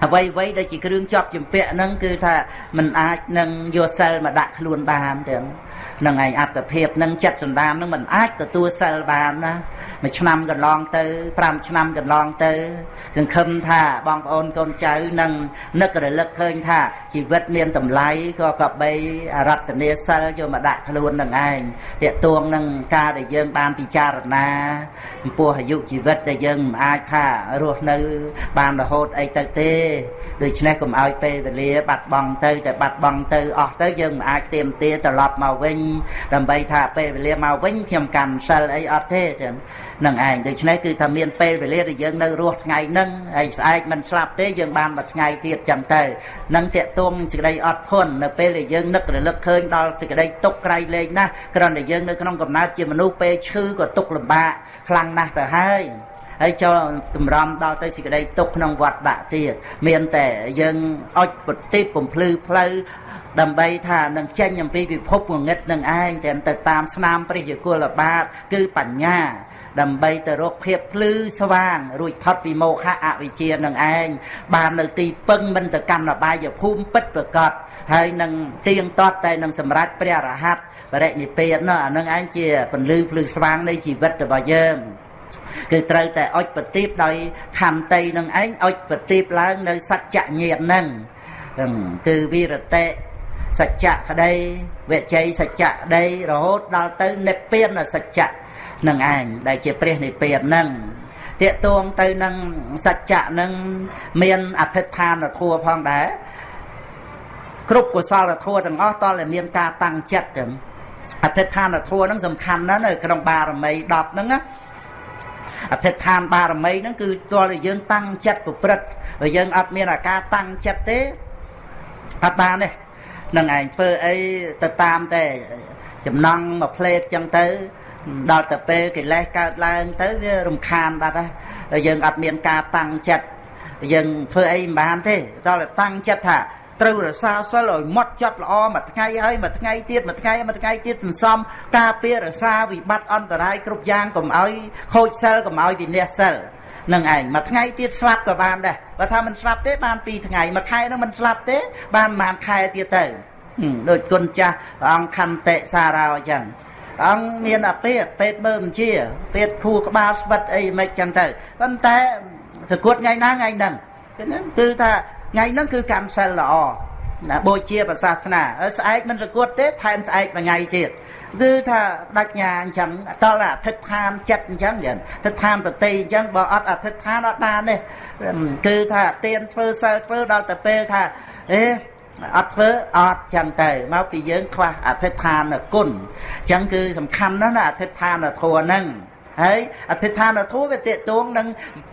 អ្វីអ្វីដែលជាគ្រឿងជាប់ចម្ពាក់ហ្នឹងគឺថាมันអាចនឹងយកសិលមកដាក់ខ្លួនបានទាំង នឹងឯងអត្តភាពនឹងចិត្តសន្តាននឹងมันអាចទទួលសិលបានណាមួយឆ្នាំកន្លងទៅ5ឆ្នាំកន្លងទៅសង្ឃឹមថាបងប្អូនកូនចៅនឹងនឹករលឹកឃើញថាជីវិតមានតម្លៃក៏កបីរតនាសិលយកមកដាក់ខ្លួននឹងឯងតាកទួងនឹងការដែលយើងបានពិចារណាចំពោះអាយុជីវិតដែលយើងមិនអាចថារស់នៅ បានរហូតអីទៅទេដូច្នេះកុំឲ្យពេលវេលាបាត់បង់ទៅតែបាត់បង់ទៅអស់ទៅយើងមិនអាចទៀមទាត្រឡប់មកវិញដើម្បីថាពេលវេលាមកវិញខ្ញុំកាន់សិលអីអត់ទេចឹងនឹងឯងដូច្នេះគឺថាមានពេលវេលាដែលយើងនៅរស់ថ្ងៃហ្នឹងហើយស្អែកមិនស្លាប់ទេយើងបានមួយថ្ងៃទៀតចឹងទៅនឹងតេតួងសេចក្តីអត់ធន់នៅពេលដែលយើងនឹករលឹកឃើញដល់សេចក្តីទុកក្រៃលែងណាស់គ្រាន់តែយើងនៅក្នុងកំណើតជាមនុស្សពេលឈឺក៏ទុកលំបាកខ្លាំងណាស់ទៅហើយ ហើយចូលតម្រាំដល់ទៅសេចក្តីទុកក្នុងវត្តដាក់ទៀតមានតែយើងអុចប្រតិបបំភ្លឺផ្លូវដើម្បីថានឹងចេញអំពីពិភពងងឹតនឹងឯងតែទៅតាមស្នាមព្រះយគលបាតគឺបញ្ញា ដើម្បីទៅរកភាពភ្លឺស្វាង រួចផុតពីមោហៈអវិជ្ជានឹងឯងបាននៅទីពឹងមិនទៅកម្មបាយភូមិពិតប្រកបហើយនឹងទៀងទាត់តែនឹងសម្រេចព្រះរហ័តបរិនិព្វាននោះអានឹងឯងជាពន្លឺភ្លឺស្វាងនៃជីវិតរបស់យើង គឺត្រូវតែអុចប្រទីបដោយខន្តីនឹងឯងអុចប្រទីបឡើងនៅសច្ចញាតនឹងគឺវិរតេសច្ចៈក្តីវិជ័យសច្ចៈក្តីរហូតដល់ទៅនិព្វានសច្ចៈនឹងឯងដែលជាព្រះនិព្វាននឹងតេតួងទៅនឹងសច្ចៈនឹងមានអធិដ្ឋានធัวផងដែរគ្រប់កុសលធัวទាំងអស់តតែមានការតាំងចិត្តចឹងអធិដ្ឋានធัวហ្នឹងសំខាន់ណាស់នៅក្នុងបារមី10ហ្នឹងណា អធិដ្ឋានបារមីហ្នឹងគឺតើយើងតាំងចិត្តប្រព្រឹត្តបើយើងអត់មានអាការតាំងចិត្តទេអត់បានទេនឹងឯងធ្វើអីទៅតាមតែចំណង់មួយផ្លេតចឹងទៅដល់ទៅពេលកិលេសកើតឡើង ទៅវារំខានបាត់ហើយយើងអត់មានការតាំងចិត្តយើងធ្វើអីមិនបានទេដល់តែតាំងចិត្តថា ត្រូវរសាសិលឲ្យម៉ត់ចិត្តល្អមួយថ្ងៃហើយមួយថ្ងៃទៀតមួយថ្ងៃមួយថ្ងៃទៀតសន្សំការពាររសាវិបត្តិអន្តរាយគ្រប់យ៉ាងកុំឲ្យខូចសិលកុំឲ្យវិនាសសិលនឹងឯងមួយថ្ងៃទៀតស្លាប់ក៏បានដែរបើថាមិនស្លាប់ទេបាន2ថ្ងៃមួយខែនឹងមិនស្លាប់ទេ បានប្រហែលខែទៀតទៅដូចគុណចាស់ព្រះអង្គខន្តិសារោអញ្ចឹងអង្គមានអាពេតពេតមើលមិនជាពេតខួរក្បាលស្វិតអីមិនចឹងទៅប៉ុន្តែប្រកួតថ្ងៃណាថ្ងៃហ្នឹងគឺថា ថ្ងៃហ្នឹងគឺកម្មសិលល្អណាបូជាប្រសាសនាស្អែកមិនប្រកួតទេថែមស្អែកមួយថ្ងៃទៀតគឺថាបដញ្ញាអញ្ចឹងតលអធិដ្ឋានចិត្តអញ្ចឹងយ៉ាងអធិដ្ឋានប្រតិអញ្ចឹងបើអត់អធិដ្ឋានអត់បានទេគឺថាទៀនធ្វើសិលធ្វើដល់ទៅពេលថាអេអត់ធ្វើអត់ចឹងទៅមកពីយើងខ្វះអធិដ្ឋានគុណអញ្ចឹងគឺសំខាន់ណាស់ណាអធិដ្ឋានធម៌ហ្នឹង ហើយអធិដ្ឋានធម៌វាតេតួងនឹង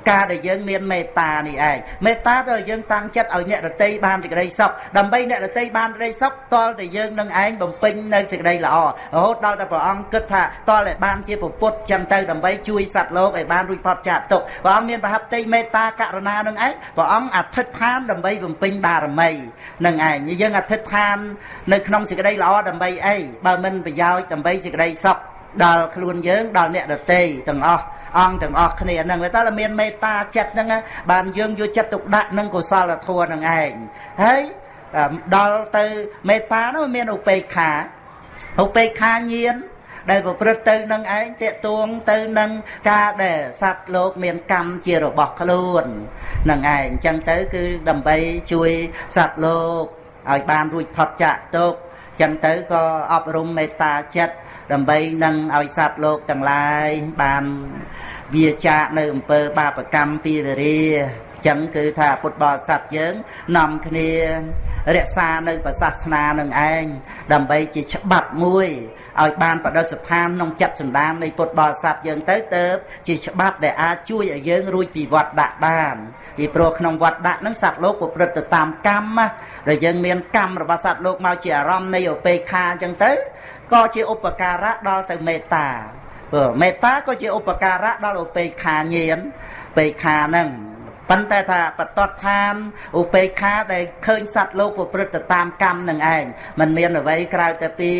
ការដែលយើងមានមេត្តានេះឯងមេត្តាដែលយើងតាំងចិត្តឲ្យអ្នករតីបានសេចក្តីសុខដើម្បីអ្នករតីបានសេចក្តីសុខតលតែយើងនឹងឯងបំពេញនៅសេចក្តីល្អរហូតដល់តែព្រះអង្គគិតថាតលតែបានជាពុទ្ធចឹងទៅដើម្បីជួយសត្វលោកឲ្យបានរួចផុតចាកទុក្ខព្រះអង្គមានប្រហប្តីមេត្តាករុណានឹងឯងព្រះអង្គអធិដ្ឋានដើម្បីបំពេញបារមីនឹងឯងយើងអធិដ្ឋាននៅក្នុងសេចក្តីល្អដើម្បីអីបើមិនប្រយោជន៍ដើម្បីសេចក្តីសុខ ដល់ខ្លួនយើងដល់អ្នកដតីទាំងអស់អង្គទាំងអស់គ្នាហ្នឹងវាតើមានមេត្តាចិត្តហ្នឹងបានយើងយកចិត្តទុកដាក់នឹងកុសលធម៌ហ្នឹងឯងហើយដល់ទៅមេត្តានោះមានឧបេក្ខាឧបេក្ខាញាណដែលប្រព្រឹត្តទៅនឹងឯងតេតួងទៅនឹងការដែលសត្វលោកមានកម្មជារបស់ខ្លួននឹងឯងអញ្ចឹងទៅគឺដើម្បីជួយសត្វលោកឲ្យបានរួចផុតចាកទុក្ខ ចឹងទៅក៏អប់រំមេត្តាចិត្តដើម្បីនឹងឲ្យសត្វលោកទាំងឡាយបានវាចាកនៅអំពើបាបកម្មពីរា ចឹងគឺថាពុទ្ធបរិស័ទយើងនាំគ្នារក្សានៅប្រសាសនានឹងឯងដើម្បីជាច្បាប់មួយឲ្យបានបដិស្ថានក្នុងចិត្តសម្ដាននៃពុទ្ធបរិស័ទយើងទៅទៅជាច្បាប់ដែលអាចជួយឲ្យយើងរួចពីវត្តដាក់បានពីព្រោះក្នុងវត្តដាក់នឹងសត្វលោកប្រព្រឹត្តទៅតាមកម្មដែលយើងមានកម្មរបស់សត្វលោកមកជាអារម្មណ៍នៃឧបេក្ខាអញ្ចឹងទៅក៏ជាឧបការៈដល់ទៅមេត្តាព្រោះមេត្តាក៏ជាឧបការៈដល់ឧបេក្ខាញាណបេក្ខាហ្នឹង ប៉ុន្តែថាបតតឋានឧបេក្ខាដែលឃើញសត្វលោកប្រព្រឹត្តទៅតាមកម្មនឹងឯងมันមានអ្វីក្រៅតែពី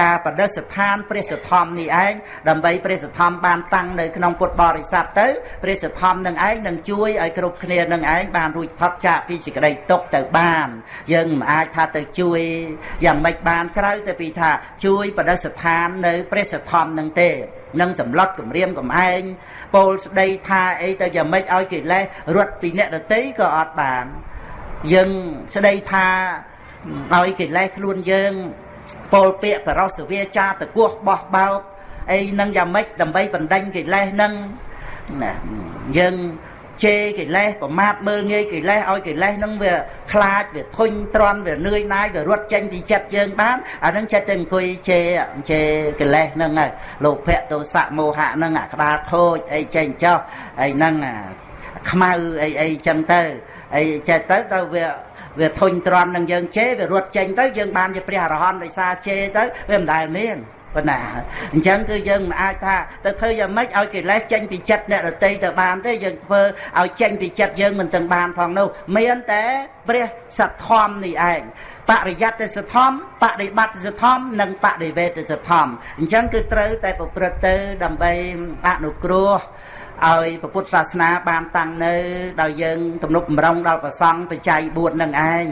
ការបដិស្ថានព្រះសទ្ធំនេះឯងដើម្បីព្រះសទ្ធំបានតាំងនៅក្នុងពុទ្ធបរិស័ទទៅព្រះសទ្ធំនឹងឯងនឹងជួយឲ្យគ្រប់គ្នានឹងឯងបានរួចផុតចាកពីសេចក្តីទុក្ខទៅបាន យើងមិនអាចថាទៅជួយយ៉ាងម៉េចបានក្រៅតែពីថាជួយបដិស្ថាននៅព្រះសទ្ធំនឹងទេ នឹងសម្លុតគម្រាមកំឯងពោលស្ដីថាអីទៅយ៉ាងម៉េចឲ្យកិលេសរត់ពីអ្នកដតីក៏អត់បានយើងស្ដីថាឲ្យកិលេសខ្លួនយើងពោលពាក្យបរោសវាចាតកោះបោះបោកអីនឹងយ៉ាងម៉េចដើម្បីបណ្ដេញកិលេសនឹងណាយើង ជេរកិលេសប្រមាថមើលងាយកិលេសឲ្យកិលេសហ្នឹងវាខ្លាចវាធុញទ្រាន់វានឿយណាយវារត់ចេញពីចិត្តយើងបានអាហ្នឹងចិត្តតែអង្គុយជេរជេរកិលេសហ្នឹងហើយលោភៈទោសៈមោហៈហ្នឹងអាក្បាលខូចអីចេញចោះអីហ្នឹងខ្មៅអីអីចឹងទៅអីចេះទៅទៅវាវាធុញទ្រាន់នឹងយើងជេរវារត់ចេញទៅយើងបានជាព្រះអរហន្តដោយសារជេរទៅវាមិនដែលមាន ប៉ុណ្ណាអញ្ចឹងគឺយើងមិនអាចថាទៅធ្វើយ៉ាងម៉េចឲ្យកិលេសចេញពីចិត្តអ្នករតីទៅបានទេយើងធ្វើឲ្យចេញពីចិត្តយើងមិនទាំងបានផងនោះមានតែព្រះសទ្ធំនេះឯងបរិយត្តិសទ្ធំបដិបត្តិសទ្ធំនិងបដិវេទសទ្ធំអញ្ចឹងគឺត្រូវតែប្រព្រឹត្តទៅដើម្បីអនុគ្រោះ ឲ្យពុទ្ធសាសនាបានតាំងនៅដោយយើងទំនុកបំរុងដល់ប្រសង់បច្ច័យ4នឹងឯង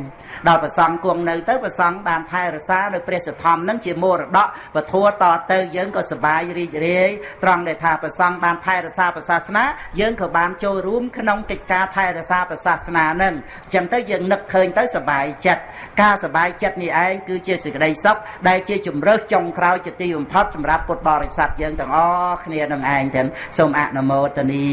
ដល់ប្រសង់គង់នៅទៅប្រសង់បានថែរក្សានៅព្រះសទ្ធំនឹងជាមរតកពធัวតទៅយើងក៏សប្បាយរីករាយត្រង់ដែលថាប្រសង់បានថែរក្សាព្រះសាសនាយើងក៏បានចូលរួមក្នុងកិច្ចការថែរក្សាព្រះសាសនានឹងអញ្ចឹងទៅយើងនឹកឃើញទៅសប្បាយចិត្តការសប្បាយចិត្តនេះឯងគឺជាសេចក្តីសុខដែលជាជំរើសចុងក្រោយជាទីបំផុតសម្រាប់ពុទ្ធបរិស័ទយើងទាំងអស់គ្នានឹងឯងទាំងសូមអនុមោទនា